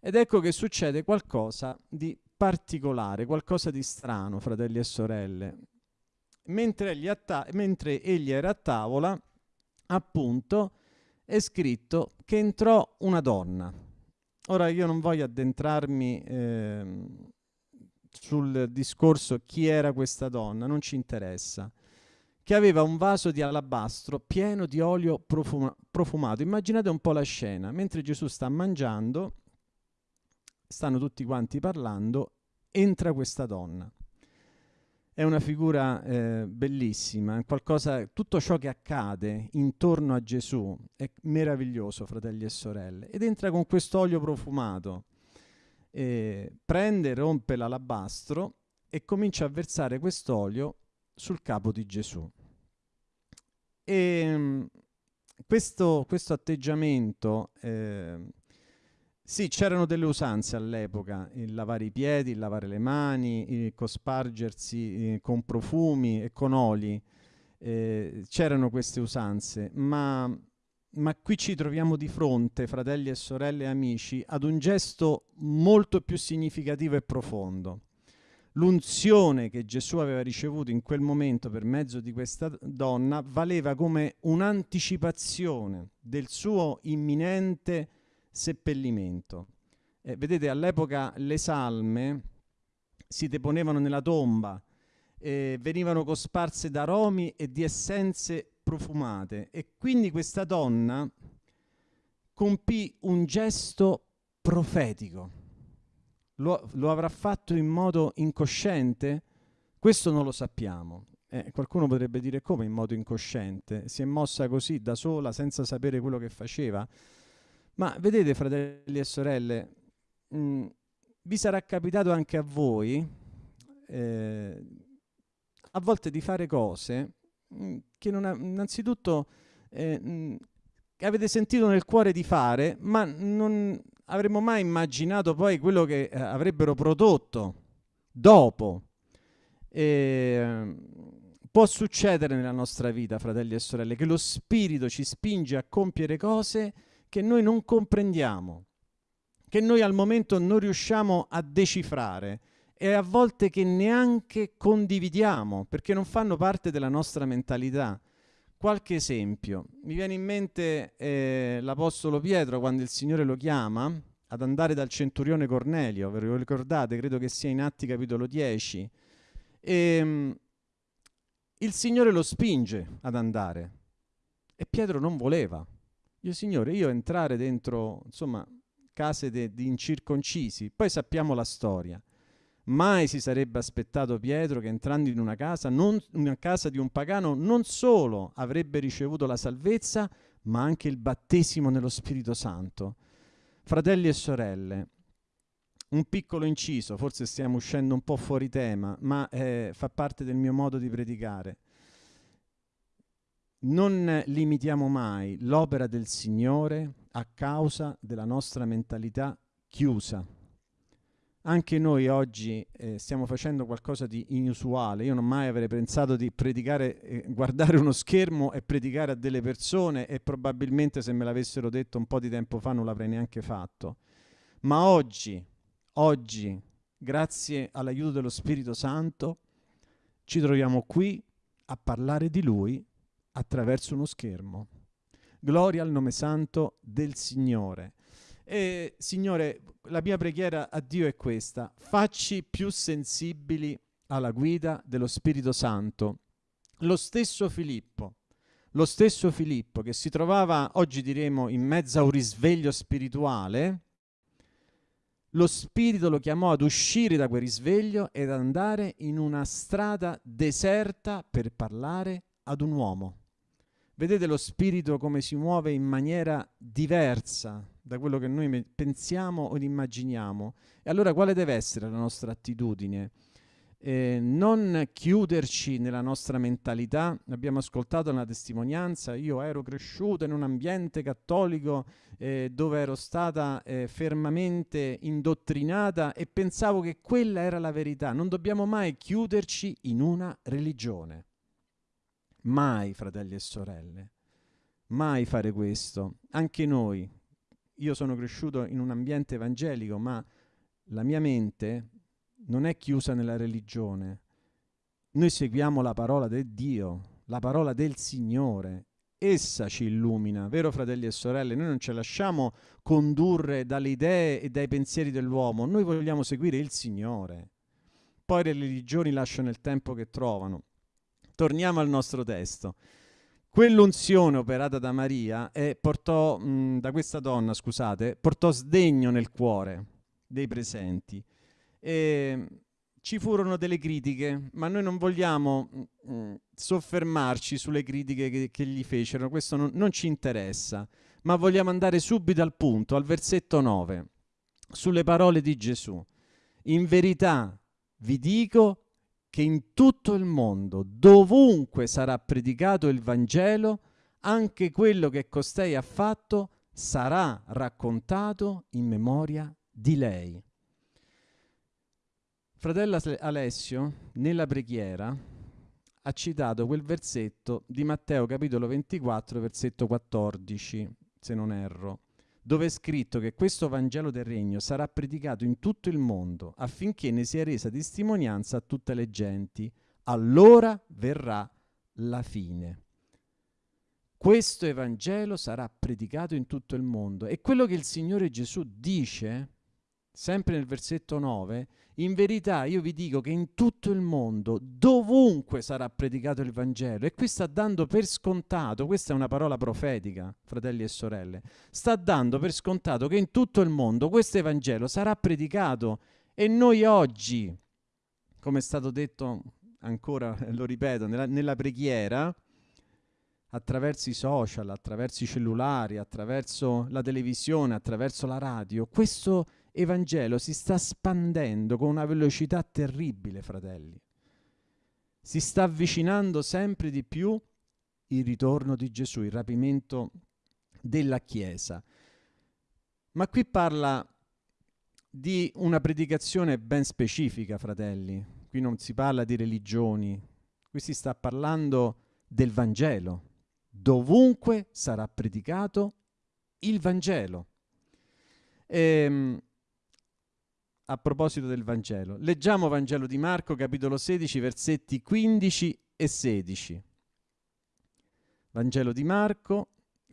Ed ecco che succede qualcosa di particolare, qualcosa di strano, fratelli e sorelle. Mentre egli, mentre egli era a tavola, appunto, è scritto che entrò una donna. Ora io non voglio addentrarmi eh, sul discorso chi era questa donna, non ci interessa che aveva un vaso di alabastro pieno di olio profuma- profumato. Immaginate un po' la scena, mentre Gesù sta mangiando, stanno tutti quanti parlando, entra questa donna. È una figura eh, bellissima, qualcosa, tutto ciò che accade intorno a Gesù è meraviglioso, fratelli e sorelle. Ed entra con questo olio profumato, eh, prende, rompe l'alabastro e comincia a versare quest'olio sul capo di Gesù. E ehm, questo, questo atteggiamento, eh, sì, c'erano delle usanze all'epoca, il lavare i piedi, il lavare le mani, il cospargersi eh, con profumi e con oli, eh, c'erano queste usanze, ma, ma qui ci troviamo di fronte, fratelli e sorelle e amici, ad un gesto molto più significativo e profondo. L'unzione che Gesù aveva ricevuto in quel momento per mezzo di questa donna valeva come un'anticipazione del suo imminente seppellimento. Eh, vedete, all'epoca le salme si deponevano nella tomba, eh, venivano cosparse d'aromi e di essenze profumate e quindi questa donna compì un gesto profetico lo, lo avrà fatto in modo incosciente? Questo non lo sappiamo. Eh, qualcuno potrebbe dire come in modo incosciente? Si è mossa così da sola senza sapere quello che faceva? Ma vedete, fratelli e sorelle, mh, mm, vi sarà capitato anche a voi eh, a volte di fare cose mh, mm, che non ha, innanzitutto eh, mh, mm, avete sentito nel cuore di fare, ma non avremmo mai immaginato poi quello che eh, avrebbero prodotto dopo. E, può succedere nella nostra vita, fratelli e sorelle, che lo Spirito ci spinge a compiere cose che noi non comprendiamo, che noi al momento non riusciamo a decifrare e a volte che neanche condividiamo perché non fanno parte della nostra mentalità. Qualche esempio. Mi viene in mente eh, l'Apostolo Pietro quando il Signore lo chiama ad andare dal centurione Cornelio, ve lo ricordate? Credo che sia in Atti capitolo 10. E, ehm, il Signore lo spinge ad andare e Pietro non voleva. Io, Signore, io entrare dentro, insomma, case di incirconcisi, poi sappiamo la storia. Mai si sarebbe aspettato Pietro che entrando in una casa, non, una casa di un pagano, non solo avrebbe ricevuto la salvezza, ma anche il battesimo nello Spirito Santo. Fratelli e sorelle, un piccolo inciso, forse stiamo uscendo un po' fuori tema, ma eh, fa parte del mio modo di predicare. Non limitiamo mai l'opera del Signore a causa della nostra mentalità chiusa anche noi oggi eh, stiamo facendo qualcosa di inusuale. Io non mai avrei pensato di predicare, eh, guardare uno schermo e predicare a delle persone e probabilmente se me l'avessero detto un po' di tempo fa non l'avrei neanche fatto. Ma oggi, oggi, grazie all'aiuto dello Spirito Santo, ci troviamo qui a parlare di Lui attraverso uno schermo. Gloria al nome santo del Signore. E, Signore, la mia preghiera a Dio è questa, facci più sensibili alla guida dello Spirito Santo. Lo stesso Filippo, lo stesso Filippo che si trovava, oggi diremo, in mezzo a un risveglio spirituale, lo Spirito lo chiamò ad uscire da quel risveglio ed andare in una strada deserta per parlare ad un uomo. Vedete lo Spirito come si muove in maniera diversa da quello che noi pensiamo o immaginiamo. E allora quale deve essere la nostra attitudine? Eh, non chiuderci nella nostra mentalità. Abbiamo ascoltato una testimonianza, io ero cresciuto in un ambiente cattolico eh, dove ero stata eh, fermamente indottrinata e pensavo che quella era la verità. Non dobbiamo mai chiuderci in una religione. Mai, fratelli e sorelle. Mai fare questo. Anche noi, io sono cresciuto in un ambiente evangelico, ma la mia mente non è chiusa nella religione. Noi seguiamo la parola del Dio, la parola del Signore. Essa ci illumina, vero fratelli e sorelle? Noi non ci lasciamo condurre dalle idee e dai pensieri dell'uomo, noi vogliamo seguire il Signore. Poi le religioni lasciano il tempo che trovano. Torniamo al nostro testo. Quell'unzione operata da Maria e portò, mh, da questa donna, scusate, portò sdegno nel cuore dei presenti. E ci furono delle critiche, ma noi non vogliamo mh, soffermarci sulle critiche che, che gli fecero, questo non, non ci interessa, ma vogliamo andare subito al punto, al versetto 9, sulle parole di Gesù. In verità vi dico che in tutto il mondo, dovunque sarà predicato il Vangelo, anche quello che costei ha fatto sarà raccontato in memoria di lei. Fratello Alessio, nella preghiera, ha citato quel versetto di Matteo capitolo 24, versetto 14, se non erro dove è scritto che questo Vangelo del Regno sarà predicato in tutto il mondo affinché ne sia resa testimonianza a tutte le genti. Allora verrà la fine. Questo Evangelo sarà predicato in tutto il mondo. E quello che il Signore Gesù dice sempre nel versetto 9, in verità io vi dico che in tutto il mondo, dovunque sarà predicato il Vangelo, e qui sta dando per scontato, questa è una parola profetica, fratelli e sorelle, sta dando per scontato che in tutto il mondo questo Evangelo sarà predicato. E noi oggi, come è stato detto ancora, lo ripeto, nella, nella preghiera, attraverso i social, attraverso i cellulari, attraverso la televisione, attraverso la radio, questo Evangelo si sta spandendo con una velocità terribile, fratelli. Si sta avvicinando sempre di più il ritorno di Gesù, il rapimento della Chiesa. Ma qui parla di una predicazione ben specifica, fratelli. Qui non si parla di religioni, qui si sta parlando del Vangelo. Dovunque sarà predicato il Vangelo. E, ehm, a proposito del Vangelo. Leggiamo Vangelo di Marco, capitolo 16, versetti 15 e 16. Vangelo di Marco,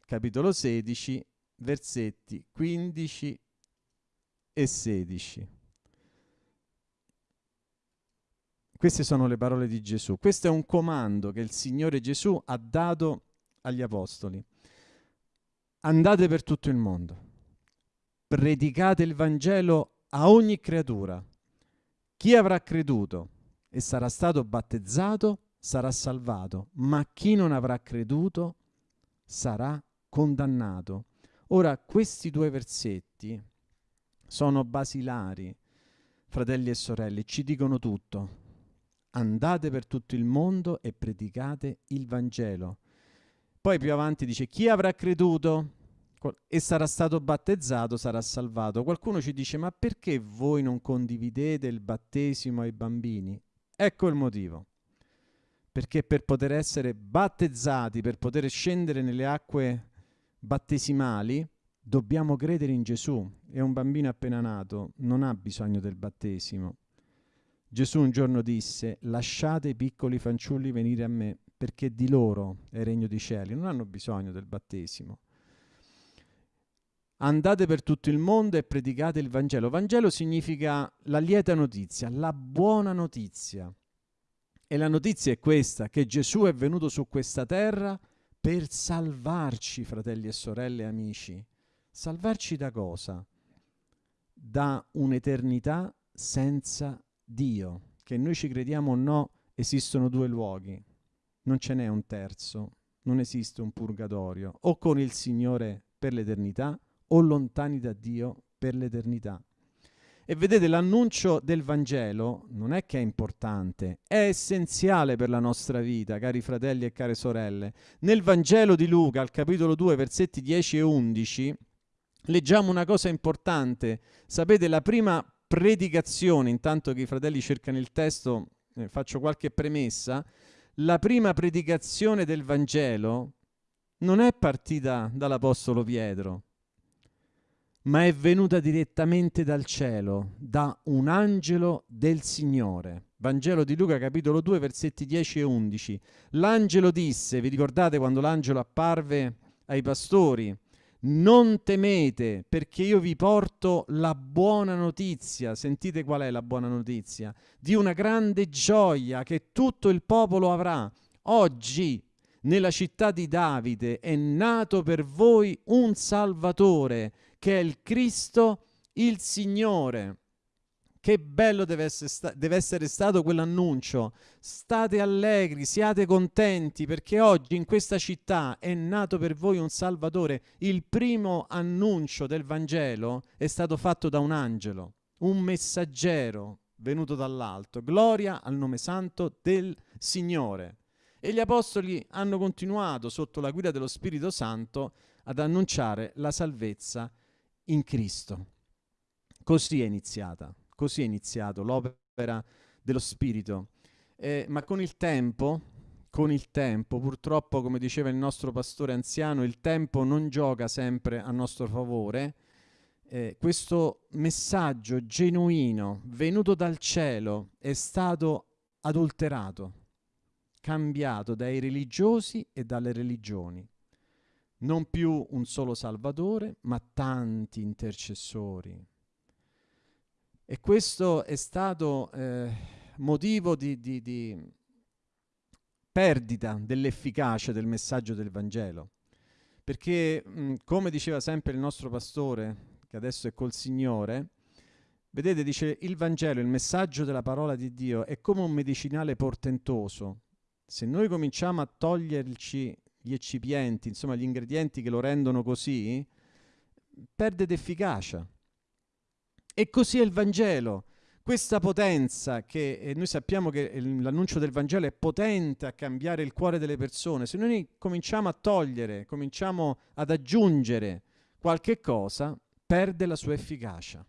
capitolo 16, versetti 15 e 16. Queste sono le parole di Gesù. Questo è un comando che il Signore Gesù ha dato agli Apostoli. Andate per tutto il mondo, predicate il Vangelo a ogni creatura. Chi avrà creduto e sarà stato battezzato sarà salvato, ma chi non avrà creduto sarà condannato. Ora, questi due versetti sono basilari, fratelli e sorelle, ci dicono tutto. Andate per tutto il mondo e predicate il Vangelo. Poi più avanti dice, chi avrà creduto e sarà stato battezzato sarà salvato. Qualcuno ci dice, ma perché voi non condividete il battesimo ai bambini? Ecco il motivo. Perché per poter essere battezzati, per poter scendere nelle acque battesimali, dobbiamo credere in Gesù. E un bambino appena nato non ha bisogno del battesimo. Gesù un giorno disse, lasciate i piccoli fanciulli venire a me, perché di loro è il regno dei cieli. Non hanno bisogno del battesimo. Andate per tutto il mondo e predicate il Vangelo. Vangelo significa la lieta notizia, la buona notizia. E la notizia è questa, che Gesù è venuto su questa terra per salvarci, fratelli e sorelle e amici. Salvarci da cosa? Da un'eternità senza Dio, che noi ci crediamo o no, esistono due luoghi, non ce n'è un terzo, non esiste un purgatorio, o con il Signore per l'eternità o lontani da Dio per l'eternità. E vedete, l'annuncio del Vangelo non è che è importante, è essenziale per la nostra vita, cari fratelli e care sorelle. Nel Vangelo di Luca, al capitolo 2, versetti 10 e 11, leggiamo una cosa importante. Sapete, la prima predicazione, intanto che i fratelli cercano il testo, eh, faccio qualche premessa, la prima predicazione del Vangelo non è partita dall'Apostolo Pietro, ma è venuta direttamente dal cielo, da un angelo del Signore. Vangelo di Luca capitolo 2 versetti 10 e 11. L'angelo disse, vi ricordate quando l'angelo apparve ai pastori, non temete perché io vi porto la buona notizia, sentite qual è la buona notizia, di una grande gioia che tutto il popolo avrà. Oggi nella città di Davide è nato per voi un Salvatore che è il Cristo, il Signore. Che bello deve essere, sta- deve essere, stato quell'annuncio. State allegri, siate contenti, perché oggi in questa città è nato per voi un Salvatore. Il primo annuncio del Vangelo è stato fatto da un angelo, un messaggero venuto dall'alto. Gloria al nome santo del Signore. E gli apostoli hanno continuato, sotto la guida dello Spirito Santo, ad annunciare la salvezza in Cristo. Così è iniziata, così è iniziato l'opera dello Spirito. Eh, ma con il tempo, con il tempo, purtroppo, come diceva il nostro pastore anziano, il tempo non gioca sempre a nostro favore. Eh, questo messaggio genuino venuto dal cielo è stato adulterato, cambiato dai religiosi e dalle religioni non più un solo Salvatore, ma tanti intercessori. E questo è stato eh, motivo di, di, di perdita dell'efficacia del messaggio del Vangelo. Perché, mh, come diceva sempre il nostro pastore, che adesso è col Signore, vedete, dice, il Vangelo, il messaggio della parola di Dio, è come un medicinale portentoso. Se noi cominciamo a toglierci gli eccipienti, insomma gli ingredienti che lo rendono così, perde d'efficacia. E così è il Vangelo. Questa potenza che noi sappiamo che l'annuncio del Vangelo è potente a cambiare il cuore delle persone, se noi cominciamo a togliere, cominciamo ad aggiungere qualche cosa, perde la sua efficacia.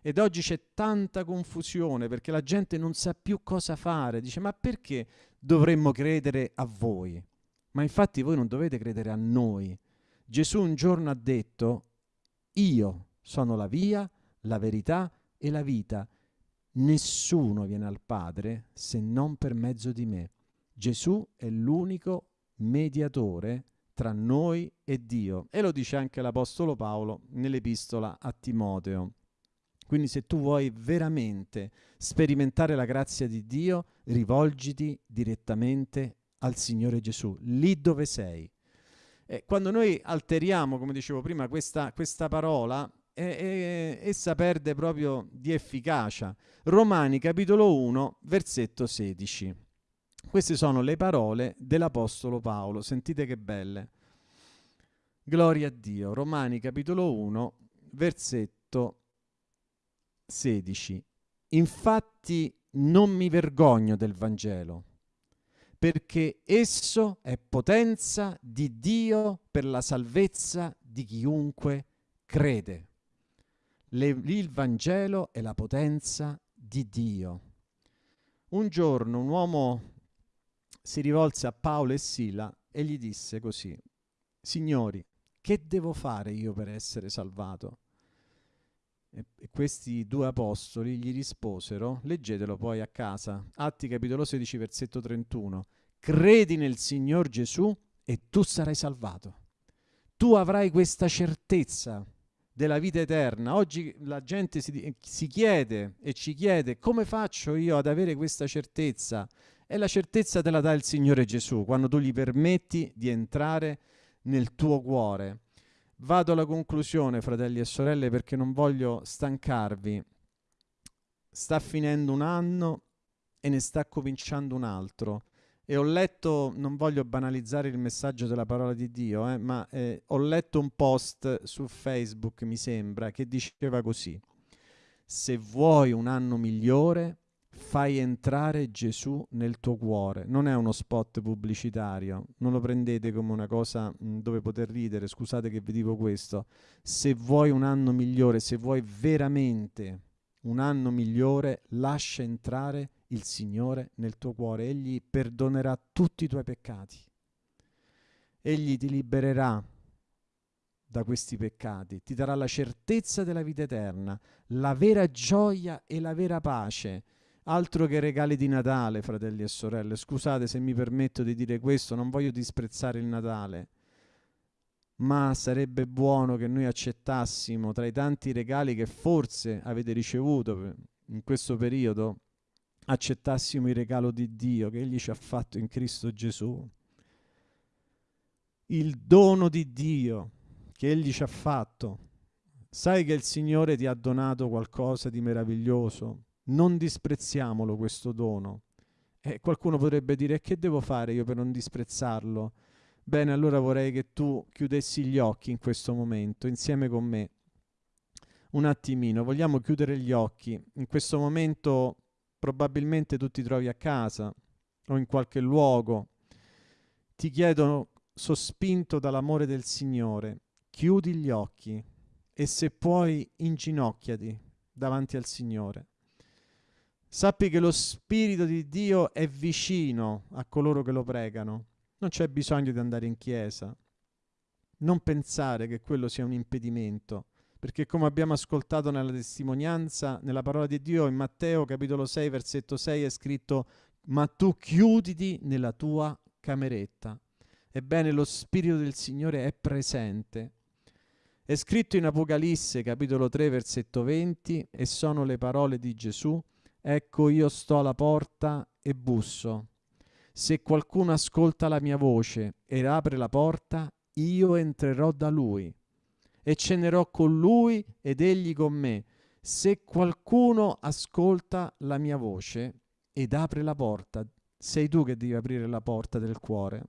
Ed oggi c'è tanta confusione perché la gente non sa più cosa fare. Dice, ma perché dovremmo credere a voi? Ma infatti voi non dovete credere a noi. Gesù un giorno ha detto, io sono la via, la verità e la vita. Nessuno viene al Padre se non per mezzo di me. Gesù è l'unico mediatore tra noi e Dio. E lo dice anche l'Apostolo Paolo nell'epistola a Timoteo. Quindi se tu vuoi veramente sperimentare la grazia di Dio, rivolgiti direttamente al Signore Gesù, lì dove sei. E quando noi alteriamo, come dicevo prima, questa, questa parola, e, e, essa perde proprio di efficacia. Romani capitolo 1, versetto 16. Queste sono le parole dell'Apostolo Paolo, sentite che belle. Gloria a Dio. Romani capitolo 1, versetto 16. Infatti non mi vergogno del Vangelo, perché esso è potenza di Dio per la salvezza di chiunque crede. Le, il Vangelo è la potenza di Dio. Un giorno un uomo si rivolse a Paolo e Sila e gli disse così, Signori, che devo fare io per essere salvato? E, questi due apostoli gli risposero, leggetelo poi a casa, Atti capitolo 16 versetto 31, credi nel Signor Gesù e tu sarai salvato. Tu avrai questa certezza della vita eterna. Oggi la gente si, si, chiede e ci chiede come faccio io ad avere questa certezza? E la certezza te la dà il Signore Gesù quando tu gli permetti di entrare nel tuo cuore. Vado alla conclusione, fratelli e sorelle, perché non voglio stancarvi. Sta finendo un anno e ne sta cominciando un altro e ho letto, non voglio banalizzare il messaggio della parola di Dio, eh, ma eh, ho letto un post su Facebook, mi sembra, che diceva così, se vuoi un anno migliore, fai entrare Gesù nel tuo cuore. Non è uno spot pubblicitario, non lo prendete come una cosa mh, dove poter ridere, scusate che vi dico questo. Se vuoi un anno migliore, se vuoi veramente un anno migliore, lascia entrare il Signore nel tuo cuore, Egli perdonerà tutti i tuoi peccati. Egli ti libererà da questi peccati, ti darà la certezza della vita eterna, la vera gioia e la vera pace. Altro che regali di Natale, fratelli e sorelle. Scusate se mi permetto di dire questo, non voglio disprezzare il Natale, ma sarebbe buono che noi accettassimo tra i tanti regali che forse avete ricevuto in questo periodo accettassimo il regalo di Dio che Egli ci ha fatto in Cristo Gesù, il dono di Dio che Egli ci ha fatto. Sai che il Signore ti ha donato qualcosa di meraviglioso? Non disprezziamolo questo dono. E qualcuno potrebbe dire che devo fare io per non disprezzarlo? Bene, allora vorrei che tu chiudessi gli occhi in questo momento insieme con me. Un attimino, vogliamo chiudere gli occhi. In questo momento probabilmente tu ti trovi a casa o in qualche luogo, ti chiedono, sospinto dall'amore del Signore, chiudi gli occhi e se puoi inginocchiati davanti al Signore. Sappi che lo Spirito di Dio è vicino a coloro che lo pregano. Non c'è bisogno di andare in chiesa. Non pensare che quello sia un impedimento perché come abbiamo ascoltato nella testimonianza, nella parola di Dio in Matteo capitolo 6 versetto 6 è scritto ma tu chiuditi nella tua cameretta. Ebbene lo Spirito del Signore è presente. È scritto in Apocalisse capitolo 3 versetto 20 e sono le parole di Gesù, ecco io sto alla porta e busso. Se qualcuno ascolta la mia voce e apre la porta, io entrerò da lui e cenerò con lui ed egli con me. Se qualcuno ascolta la mia voce ed apre la porta, sei tu che devi aprire la porta del cuore.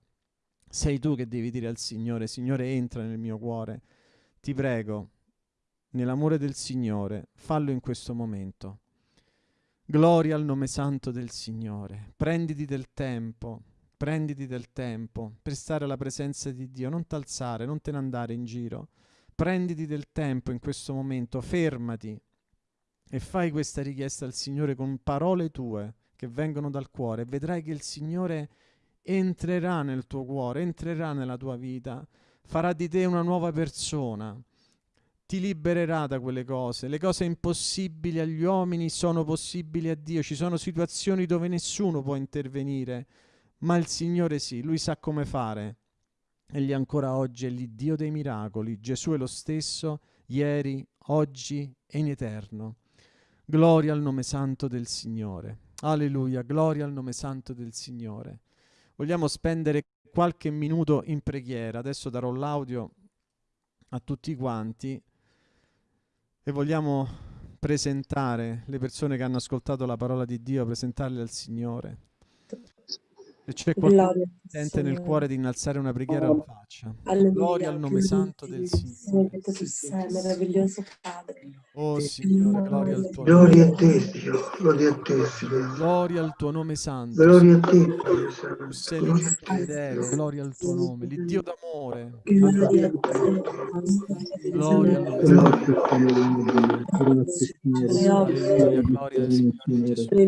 Sei tu che devi dire al Signore, Signore entra nel mio cuore. Ti prego, nell'amore del Signore, fallo in questo momento. Gloria al nome santo del Signore. Prenditi del tempo, prenditi del tempo per stare alla presenza di Dio, non t'alzare, non te ne andare in giro. Prenditi del tempo in questo momento, fermati e fai questa richiesta al Signore con parole tue che vengono dal cuore. Vedrai che il Signore entrerà nel tuo cuore, entrerà nella tua vita, farà di te una nuova persona, ti libererà da quelle cose. Le cose impossibili agli uomini sono possibili a Dio, ci sono situazioni dove nessuno può intervenire, ma il Signore sì, Lui sa come fare. Egli ancora oggi è l'Iddio dei miracoli. Gesù è lo stesso ieri, oggi e in eterno. Gloria al nome santo del Signore. Alleluia, gloria al nome santo del Signore. Vogliamo spendere qualche minuto in preghiera. Adesso darò l'audio a tutti quanti. E vogliamo presentare le persone che hanno ascoltato la parola di Dio, presentarle al Signore. Se c'è qualcuno che sente nel cuore di innalzare una preghiera, lo faccia. Gloria al nome santo del Signore. Tu sei meraviglioso Padre. Oh Signore, gloria al tuo Gloria a nome. te, Dio, gloria a te, Signore. Gloria al tuo nome santo. Gloria a te, Padre Santo. Tu sei fedele, gloria al tuo nome, l'Iddio d'amore. Gloria al nome Gloria al Signore Gesù.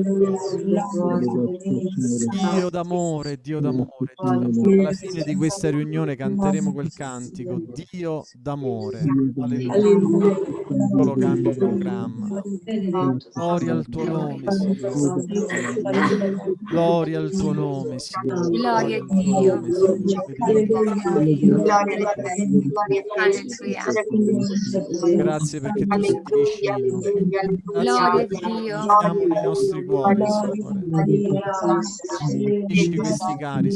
Dio d'amore, d'amore, Dio d'amore. Alla fine di questa riunione canteremo quel cantico, Dio d'amore. Alleluia. Solo cambio il programma. Gloria al tuo nome, Signore. Gloria al tuo nome, Signore. Gloria a Dio. Grazie perché tu sei vicino. Gloria a Grazie Dio. siamo nei nostri cuori, Signore. Questi cari.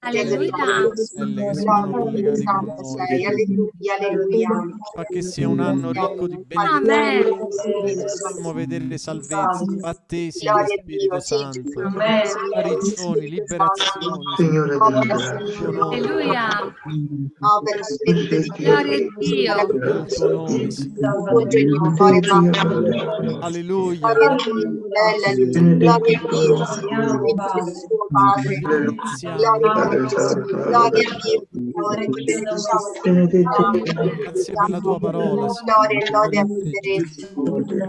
Alleluia. Che sono collegati con noi. Fa che sia un anno ricco di Amen. benedizioni. Facciamo vedere salvezza, battesimi di Spirito Santo, guarigioni, liberazioni. Signore della Tuo grazia. nome, Alleluia. Sei Gloria a Dio. Signore. Alleluia. Padre Grazie per la tua parola, Signore.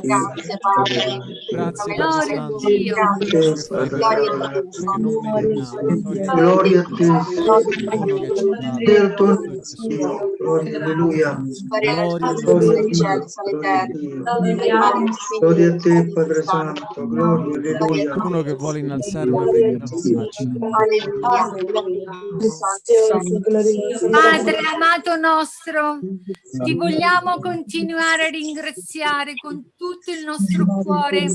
Grazie Padre. Grazie Gloria a Santo. Dio. che fai per Gloria a meritiamo. Gloria a te, Gloria dà nome, Gesù. Gloria, alleluia. Gloria al Gloria Gloria a terra. Dio. Gloria a te, Padre Santo. Gloria, alleluia. Qualcuno che vuole innalzare una preghiera. Padre amato nostro, ti vogliamo continuare a ringraziare con tutto il nostro cuore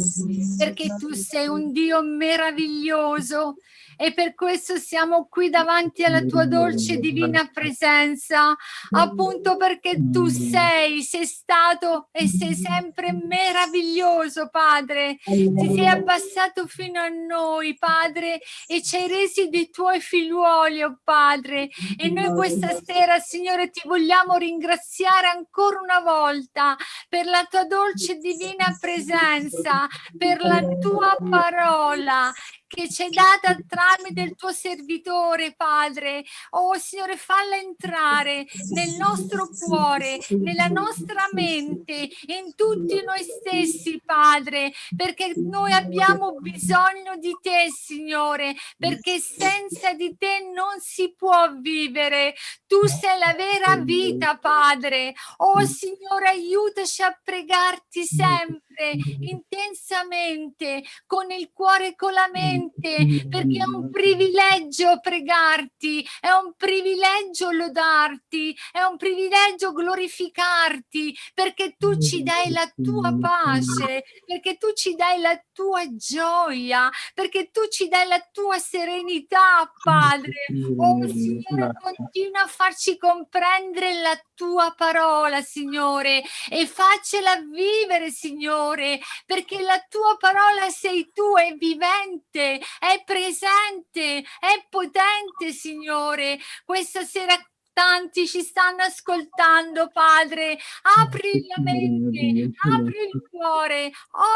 perché tu sei un Dio meraviglioso e per questo siamo qui davanti alla tua dolce divina presenza, appunto perché tu sei, sei stato e sei sempre meraviglioso, Padre. Ti sei abbassato fino a noi, Padre, e ci hai resi dei tuoi figliuoli, oh Padre. E noi questa sera, Signore, ti vogliamo ringraziare ancora una volta per la tua dolce divina presenza, per la tua parola che ci hai data tramite il tuo servitore, Padre. Oh Signore, falla entrare nel nostro cuore, nella nostra mente, in tutti noi stessi, Padre, perché noi abbiamo bisogno di te, Signore, perché senza di te non si può vivere. Tu sei la vera vita, Padre. Oh Signore, aiutaci a pregarti sempre, intensamente, con il cuore e con la mente, perché è un privilegio pregarti, è un privilegio lodarti, è un privilegio glorificarti, perché tu ci dai la tua pace, perché tu ci dai la tua gioia, perché tu ci dai la tua serenità, Padre. Oh Signore, continua a farci comprendere la tua parola, Signore, e faccela vivere, Signore, perché la tua parola sei tu, è vivente, è presente, è potente, Signore. Questa sera tanti ci stanno ascoltando, Padre. Apri la mente, apri il cuore,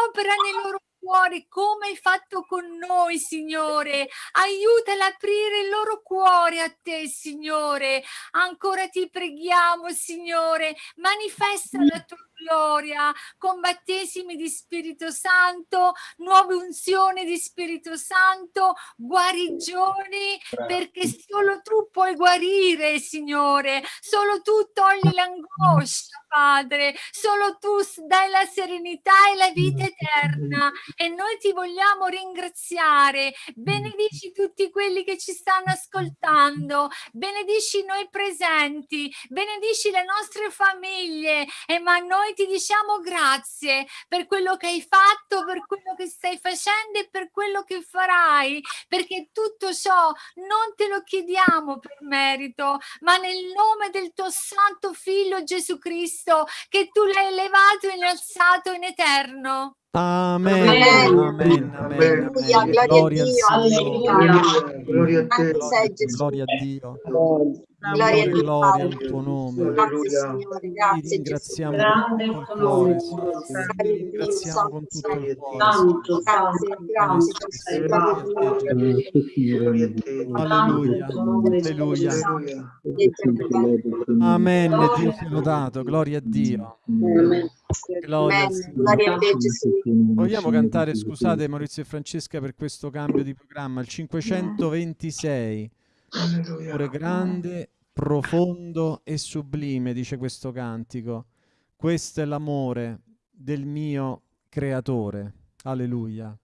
opera nei loro cuori come hai fatto con noi, Signore. Aiutala ad aprire il loro cuore a te, Signore. Ancora ti preghiamo, Signore. Manifesta la tua gloria con battesimi di Spirito Santo, nuove unzioni di Spirito Santo, guarigioni, perché solo tu puoi guarire, Signore. Solo tu togli l'angoscia, Padre. Solo tu dai la serenità e la vita eterna. e noi ti vogliamo ringraziare. Benedici tutti quelli che ci stanno ascoltando, benedici noi presenti, benedici le nostre famiglie e ma noi ti diciamo grazie per quello che hai fatto, per quello che stai facendo e per quello che farai, perché tutto ciò non te lo chiediamo per merito, ma nel nome del tuo santo figlio Gesù Cristo che tu l'hai elevato e innalzato in eterno. Amen. Amen. Amen. Gloria a Dio. Gloria a te. Gloria a Dio. Gloria a Dio, Gloria al tuo nome. Grazie Signore, Ti grazie Gesù. ringraziamo con tutto il cuore. Ti ringraziamo con tutto il cuore. Santo, grazie, grazie Dio. Alleluia. Alleluia. Amen. Dio sia lodato. Gloria a Dio. Gloria a te Gesù. Vogliamo cantare, scusate Maurizio e Francesca per questo cambio di programma, il 526. Amore grande, profondo e sublime, dice questo cantico. Questo è l'amore del mio creatore. Alleluia.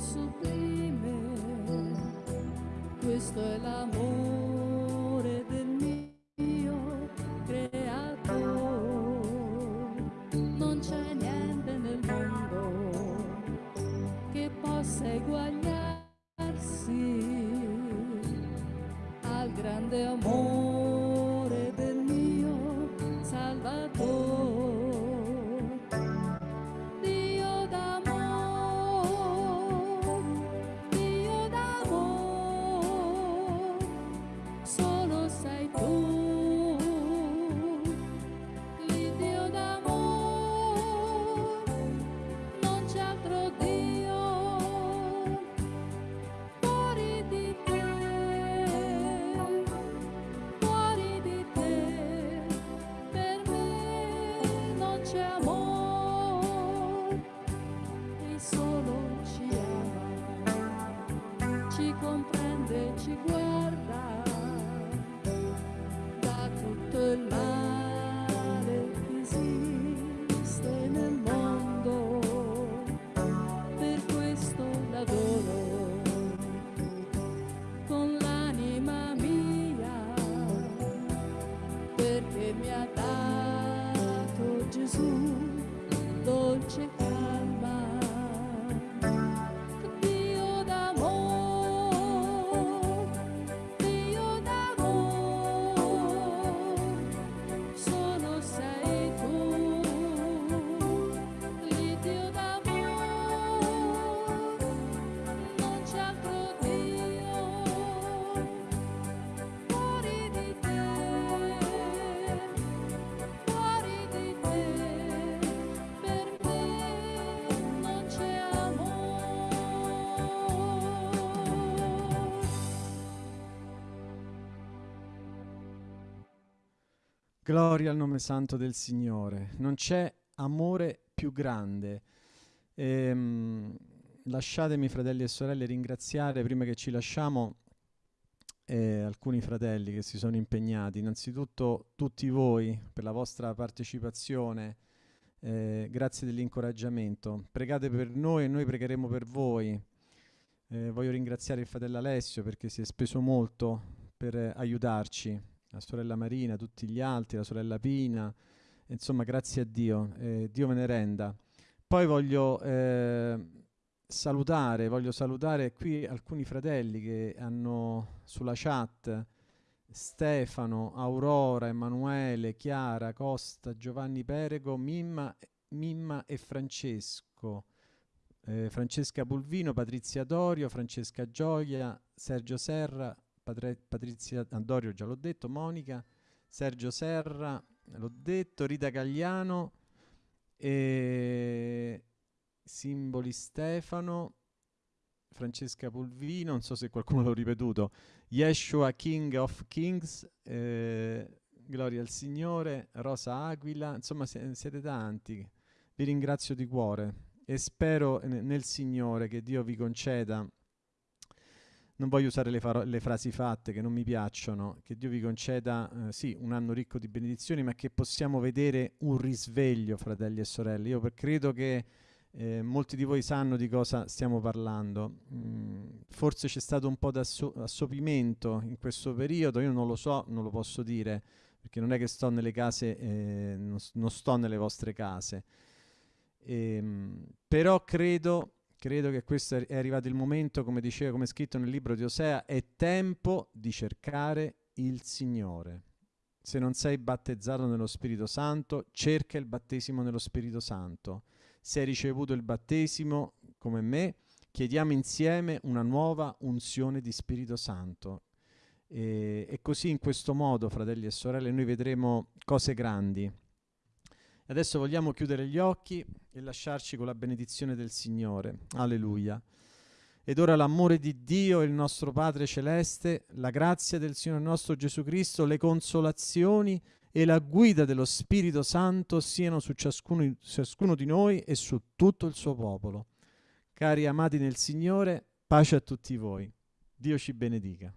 Sublime, questo è l'amore del mio creatore. Non c'è niente nel mondo che possa eguagliarsi al grande amore Gloria al nome santo del Signore. Non c'è amore più grande. Ehm, lasciatemi, fratelli e sorelle, ringraziare prima che ci lasciamo eh, alcuni fratelli che si sono impegnati. Innanzitutto tutti voi per la vostra partecipazione. eh, grazie dell'incoraggiamento. Pregate per noi e noi pregheremo per voi. Eh, voglio ringraziare il fratello Alessio perché si è speso molto per aiutarci, la sorella Marina, tutti gli altri, la sorella Pina, insomma grazie a Dio, eh, Dio me ne renda. Poi voglio eh, salutare, voglio salutare qui alcuni fratelli che hanno sulla chat Stefano, Aurora, Emanuele, Chiara, Costa, Giovanni Perego, Mimma, Mimma e Francesco. Eh, Francesca Pulvino, Patrizia Dorio, Francesca Gioia, Sergio Serra, Patre- Patrizia Andorio, già l'ho detto, Monica, Sergio Serra, l'ho detto, Rita Gagliano, e Simboli Stefano, Francesca Pulvino, non so se qualcuno l'ho ripetuto, Yeshua King of Kings, eh, gloria al Signore, Rosa Aquila, insomma siete tanti. Vi ringrazio di cuore e spero nel Signore che Dio vi conceda non voglio usare le, le, frasi fatte che non mi piacciono, che Dio vi conceda, eh, sì, un anno ricco di benedizioni, ma che possiamo vedere un risveglio, fratelli e sorelle. Io credo che eh, molti di voi sanno di cosa stiamo parlando. Mm, forse c'è stato un po' d'assopimento in questo periodo, io non lo so, non lo posso dire, perché non è che sto nelle case, eh, non, non, sto nelle vostre case. Ehm, però credo credo che questo è arrivato il momento, come diceva, come scritto nel libro di Osea, è tempo di cercare il Signore. Se non sei battezzato nello Spirito Santo, cerca il battesimo nello Spirito Santo. Se hai ricevuto il battesimo, come me, chiediamo insieme una nuova unzione di Spirito Santo. E, e così in questo modo, fratelli e sorelle, noi vedremo cose grandi. Adesso vogliamo chiudere gli occhi e lasciarci con la benedizione del Signore. Alleluia. Ed ora l'amore di Dio, il nostro Padre Celeste, la grazia del Signore nostro Gesù Cristo, le consolazioni e la guida dello Spirito Santo siano su ciascuno, ciascuno di noi e su tutto il suo popolo. Cari amati nel Signore, pace a tutti voi. Dio ci benedica.